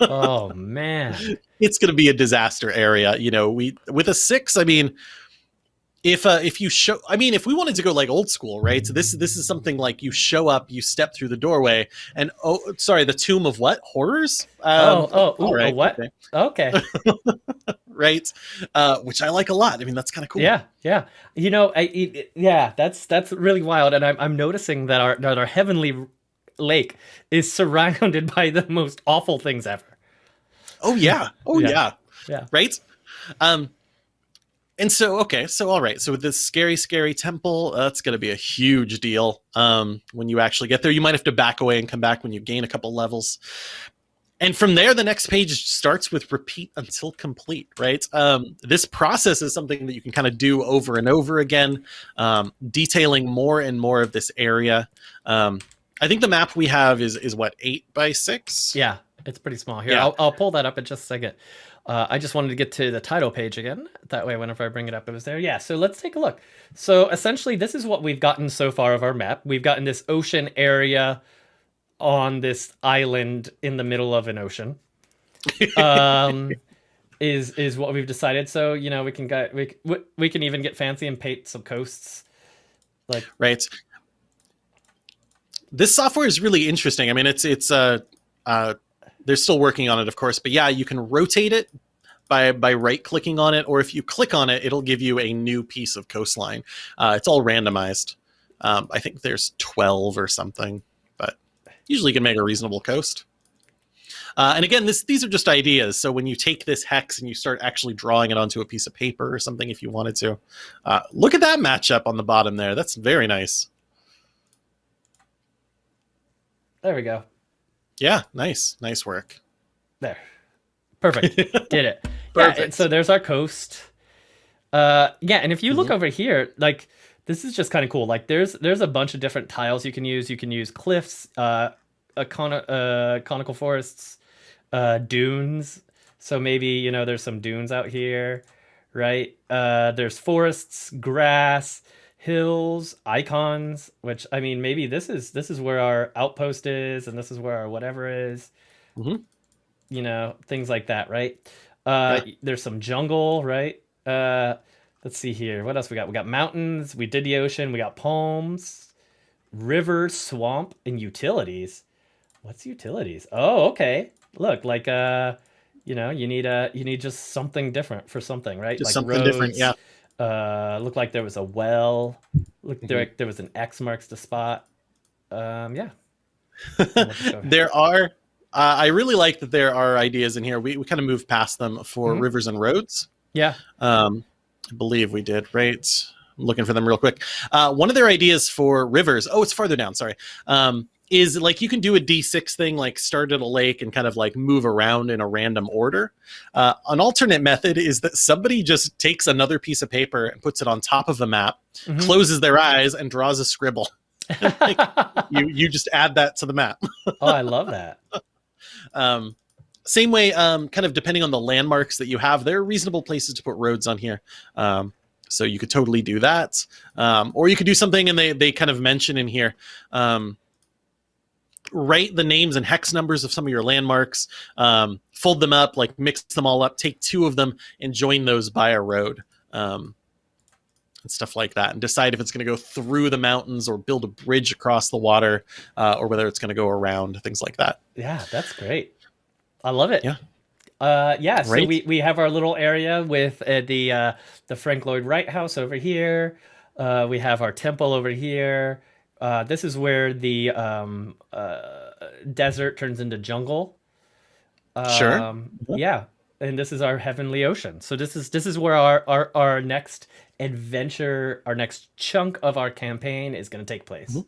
oh man. It's gonna be a disaster area. You know, we with a six. I mean. If uh, if you show, I mean, if we wanted to go like old school, right? So this this is something like you show up, you step through the doorway, and oh, sorry, the tomb of what horrors? Um, oh, oh, ooh, right, what? okay. Right? Uh, which I like a lot. I mean, that's kind of cool. Yeah, yeah. You know, I, it- yeah, that's that's really wild, and I'm I'm noticing that our that our heavenly lake is surrounded by the most awful things ever. Oh yeah. Oh Yeah. yeah. Yeah. Right. Um. And so, okay, so all right, so with this scary, scary temple, uh, that's going to be a huge deal. Um, when you actually get there, you might have to back away and come back when you gain a couple levels. And from there, the next page starts with repeat until complete, right? Um, this process is something that you can kind of do over and over again, um, detailing more and more of this area. Um, I think the map we have is is what eight by six. Yeah, it's pretty small. Here, Yeah. I'll, I'll pull that up in just a second. Uh, I just wanted to get to the title page again. That way, whenever I bring it up, it was there. Yeah, so let's take a look. So essentially, this is what we've gotten so far of our map. We've gotten this ocean area on this island in the middle of an ocean. Um, is is what we've decided. So you know, we can get we we- we can even get fancy and paint some coasts. Like right this software is really interesting i mean it's it's uh uh they're still working on it of course but yeah you can rotate it by by right clicking on it or if you click on it it'll give you a new piece of coastline uh, it's all randomized um, i think there's 12 or something but usually you can make a reasonable coast Uh, and again, this these are just ideas. So when you take this hex and you start actually drawing it onto a piece of paper or something, if you wanted to, uh, look at that matchup on the bottom there. That's very nice. There we go. Yeah, nice, nice work. There. Perfect. Did it. Perfect. Yeah, so there's our coast. Uh yeah, and if you look Mhm. over here, like this is just kind of cool. Like there's there's a bunch of different tiles you can use. You can use cliffs, uh a con- uh conical forests, uh dunes. So maybe, you know, there's some dunes out here, right? Uh there's forests, grass, hills, icons, which I mean maybe this is this is where our outpost is and this is where our whatever is. Mhm. You know, things like that, right? Uh there's some jungle, right? Uh let's see here. What else we got? We got mountains, we did the ocean, we got palms, river, swamp, and utilities. What's utilities? Oh, okay. Look, like uh you know, you need a you need just something different for something, right? Just like something different, yeah. Uh looked like there was a well looked Mhm. there there was an x marks the spot um yeah We'll just go- there are. Uh, I really like that there are ideas in here. We, we kind of moved past them for Mhm. rivers and roads. yeah Um, I believe we did, right? I'm looking for them real quick. Uh, one of their ideas for rivers, oh, it's farther down, sorry, um, is like you can do a D6 thing, like start at a lake and kind of like move around in a random order. Uh, an alternate method is that somebody just takes another piece of paper and puts it on top of the map, Mhm. closes their eyes, and draws a scribble. You, you just add that to the map. oh i love that Um, same way, um, kind of depending on the landmarks that you have, there are reasonable places to put roads on here. Um, so you could totally do that. Um, or you could do something, and they, they kind of mention in here, um, write the names and hex numbers of some of your landmarks, um, fold them up, like mix them all up, take two of them, and join those by a road. Um, and stuff like that, and decide if it's going to go through the mountains or build a bridge across the water, uh, or whether it's going to go around, things like that. yeah that's great i love it Yeah. uh yeah so Right. we we have our little area with uh, the uh the frank lloyd wright house over here uh we have our temple over here uh this is where the um uh desert turns into jungle Sure. um yeah and this is our heavenly ocean so this is this is where our our, our next adventure our next chunk of our campaign is going to take place Mhm.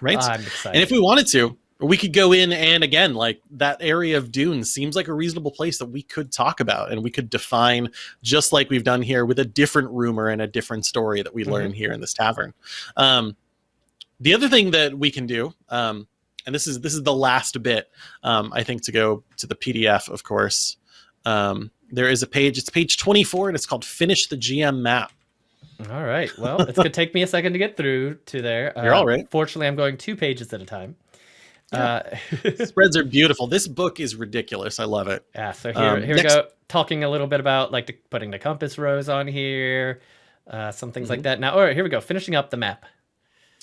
Right? i'm excited and if we wanted to, we could go in and again, like that area of dunes seems like a reasonable place that we could talk about and we could define just like we've done here with a different rumor and a different story that we Mhm. learn here in this tavern. Um, the other thing that we can do, um, and this is this is the last bit, um, I think, to go to the PDF, of course. Um, there is a page. It's page twenty four, and it's called "Finish the GM Map." All right. Well, it's gonna take me a second to get through to there. You're Uh, all right. Fortunately, I'm going two pages at a time. Uh, Spreads are beautiful. This book is ridiculous. I love it. yeah. So here, Um, here next- we go. Talking a little bit about like the, putting the compass rose on here, uh, some things Mm-hmm. like that. Now, all right, here we go. Finishing up the map.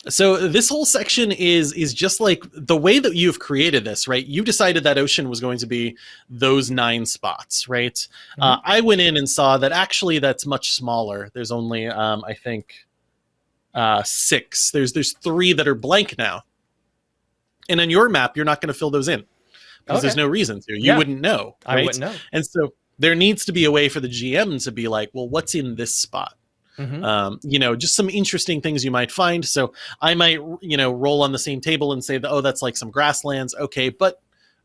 So this whole section is is just like the way that you've created this, right? You decided that ocean was going to be those nine spots, right? Uh, I went in and saw that actually that's much smaller. There's only um, I think uh, six. There's there's three that are blank now, and on your map you're not going to fill those in because there's no reason to. You Yeah. wouldn't know, I wouldn't know. And so there needs to be a way for the GM to be like, well, what's in this spot? Mhm. um, you know, just some interesting things you might find. So I might, you know, roll on the same table and say that, oh, that's like some grasslands. Okay. But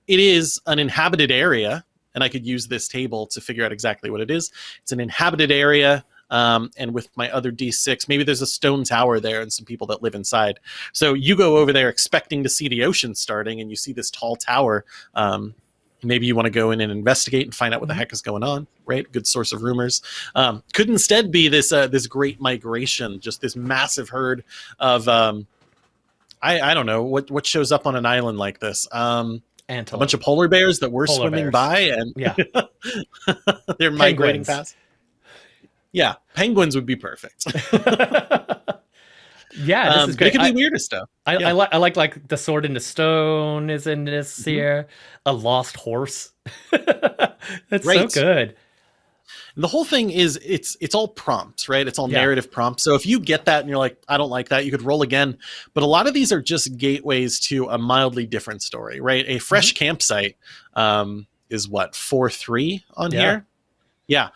it is an inhabited area. And I could use this table to figure out exactly what it is. It's an inhabited area. Um, and with my other D6, maybe there's a stone tower there and some people that live inside. So you go over there expecting to see the ocean starting, and you see this tall tower. Um, maybe you want to go in and investigate and find out what the heck is going on. Right? Good source of rumors um, could instead be this uh, this great migration, just this massive herd of um, I, I don't know what what shows up on an island like this. Um, a bunch of polar bears that were Polar swimming bears. by and yeah. they're migrating Penguins. past. Yeah, penguins would be perfect. yeah. This Um, is but it could be weirder stuff. I, yeah. I like I like like the sword into stone is in this Mhm. here. A lost horse. That's Right. so good. And the whole thing is it's it's all prompts, right? It's all Yeah. narrative prompts. So if you get that and you're like, I don't like that, you could roll again. But a lot of these are just gateways to a mildly different story, right? A fresh campsite um, is what four three on Yeah. here. Yeah.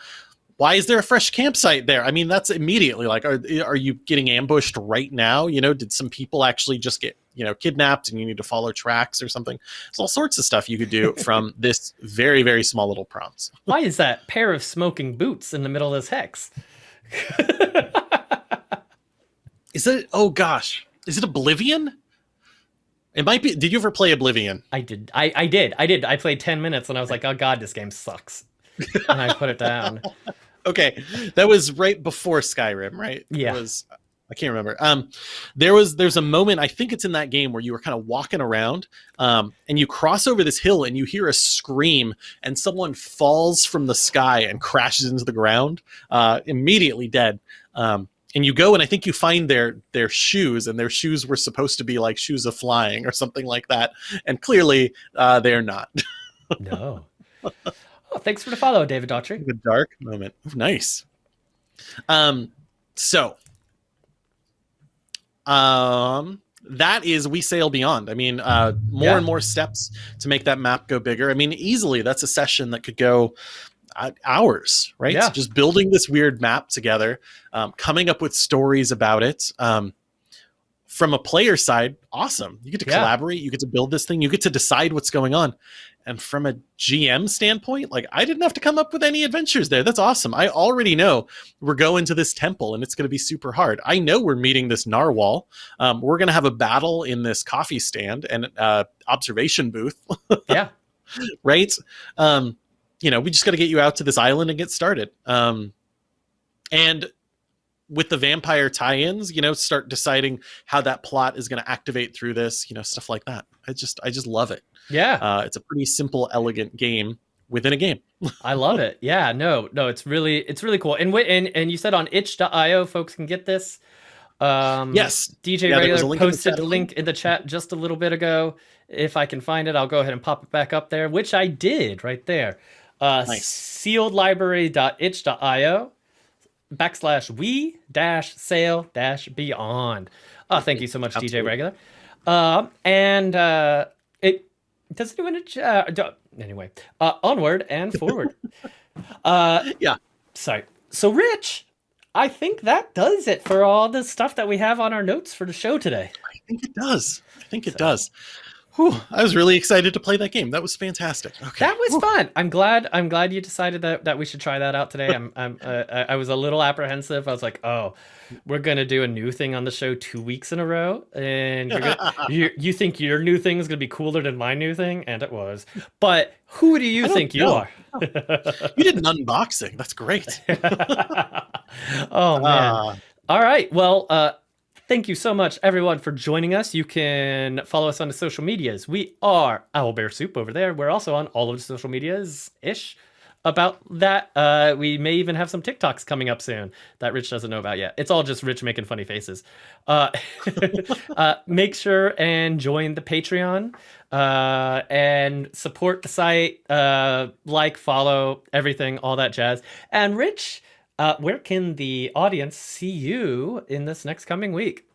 Why is there a fresh campsite there? I mean, that's immediately like, are are you getting ambushed right now? You know, did some people actually just get you know kidnapped and you need to follow tracks or something? There's all sorts of stuff you could do from this very very small little prompts. Why is that pair of smoking boots in the middle of this hex? Is it? Oh gosh, is it Oblivion? It might be. Did you ever play Oblivion? I did. I, I did. I did. I played 10 minutes and I was like, oh God, this game sucks. and I put it down. Okay, that was right before Skyrim, right? Yeah. It was. I can't remember. Um, there was there's a moment I think it's in that game where you were kind of walking around, um, and you cross over this hill and you hear a scream and someone falls from the sky and crashes into the ground, uh, immediately dead. Um, and you go and I think you find their their shoes and their shoes were supposed to be like shoes of flying or something like that, and clearly uh, they're not. No. Oh, thanks for the follow, David Daughtry. the dark moment. Nice. Um, so, um, that is we sail beyond. I mean, uh, more Yeah. and more steps to make that map go bigger. I mean, easily that's a session that could go uh, hours, right? Yeah. Just building this weird map together, um, coming up with stories about it. Um, from a player side, awesome. You get to Yeah. collaborate, you get to build this thing, you get to decide what's going on. And from a GM standpoint, like I didn't have to come up with any adventures there. That's awesome. I already know we're going to this temple and it's going to be super hard. I know we're meeting this narwhal. Um, we're going to have a battle in this coffee stand and uh, observation booth, Yeah. right? Um, you know, we just got to get you out to this island and get started. Um, and with the vampire tie-ins, you know, start deciding how that plot is going to activate through this, you know, stuff like that. I just, I just love it. Yeah. Uh, it's a pretty simple, elegant game within a game. I love it. Yeah, no, no, it's really it's really cool. And and and you said on itch.io folks can get this. Um Yes. DJ Yeah, Regular a link in the posted the link in the chat just a little bit ago. If I can find it, I'll go ahead and pop it back up there, which I did right there. Uh Nice. sealedlibrary.itch.io backslash we dash sail dash beyond. Oh, thank you so much, DJ Regular. Um, and uh, does it do in a uh, do- anyway. Uh, onward and forward. uh, Yeah. Sorry. So, Rich, I think that does it for all the stuff that we have on our notes for the show today. I think it does. I think it So- does. Whew, I was really excited to play that game. That was fantastic. Okay. That was fun. I'm glad. I'm glad you decided that, that we should try that out today. I'm. I'm. Uh, I was a little apprehensive. I was like, oh, we're gonna do a new thing on the show two weeks in a row, and you're gonna, you you think your new thing is gonna be cooler than my new thing, and it was. But who do you think you are? you did an unboxing. That's great. oh man. Uh, All right. Well, uh, thank you so much, everyone, for joining us. You can follow us on the social medias. We are Owlbear Soup over there. We're also on all of the social medias ish about that. Uh, we may even have some TikToks coming up soon that Rich doesn't know about yet. It's all just Rich making funny faces. Uh, uh, make sure and join the Patreon uh, and support the site. Uh, like, follow, everything, all that jazz. And Rich. Uh, where can the audience see you in this next coming week?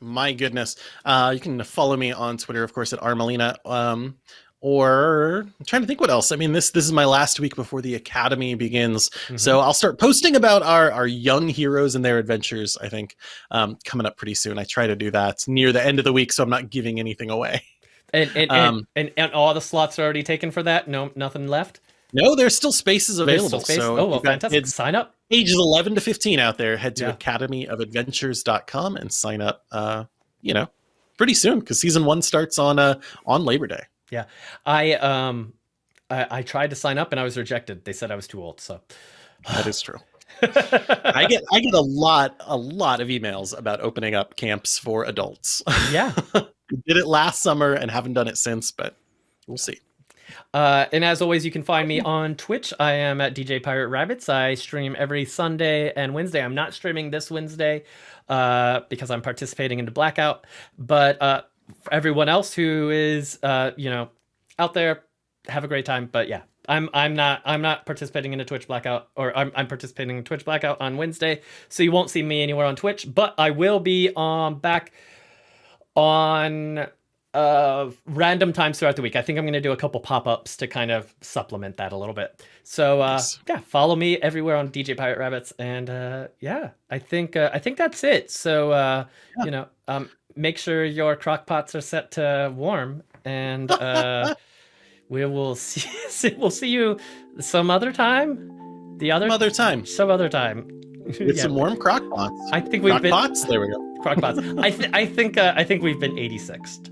my goodness. Uh, you can follow me on Twitter, of course, at Armelina. Um, or I'm trying to think what else. I mean, this this is my last week before the academy begins, so I'll start posting about our our young heroes and their adventures. I think um, coming up pretty soon. I try to do that near the end of the week, so I'm not giving anything away. and and, Um, and, and and all the slots are already taken for that. No, nothing left. No, there's still spaces available. still space? So oh, well, fantastic! kids Sign up. ages 11 to 15 out there, head to Yeah. academyofadventures.com and sign up. Uh, you know, pretty soon because season one starts on uh on Labor Day. Yeah, I um, I, I tried to sign up and I was rejected. They said I was too old. So That is true. I get I get a lot a lot of emails about opening up camps for adults. yeah. Did it last summer and haven't done it since, but we'll see. Uh, and as always, you can find me on Twitch. I am at DJ Pirate Rabbits. I stream every Sunday and Wednesday. I'm not streaming this Wednesday uh, because I'm participating in the blackout. But uh, everyone else who is, uh, you know, out there, have a great time. But yeah, I'm I'm not I'm not participating in a Twitch blackout, or I'm I'm participating in Twitch blackout on Wednesday, so you won't see me anywhere on Twitch. But I will be um back on uh random times throughout the week. I think I'm going to do a couple pop-ups to kind of supplement that a little bit. So uh Nice. yeah, follow me everywhere on DJ Pirate Rabbits and uh yeah, I think uh, I think that's it. So uh Yeah. you know, um make sure your crock pots are set to warm and uh we will see we'll see you some other time. The other Some other time some other time. with Yeah. some warm crock pots. I think we've Crock been pots. There we go. crock pots. I th- I think uh, I think we've been 86th.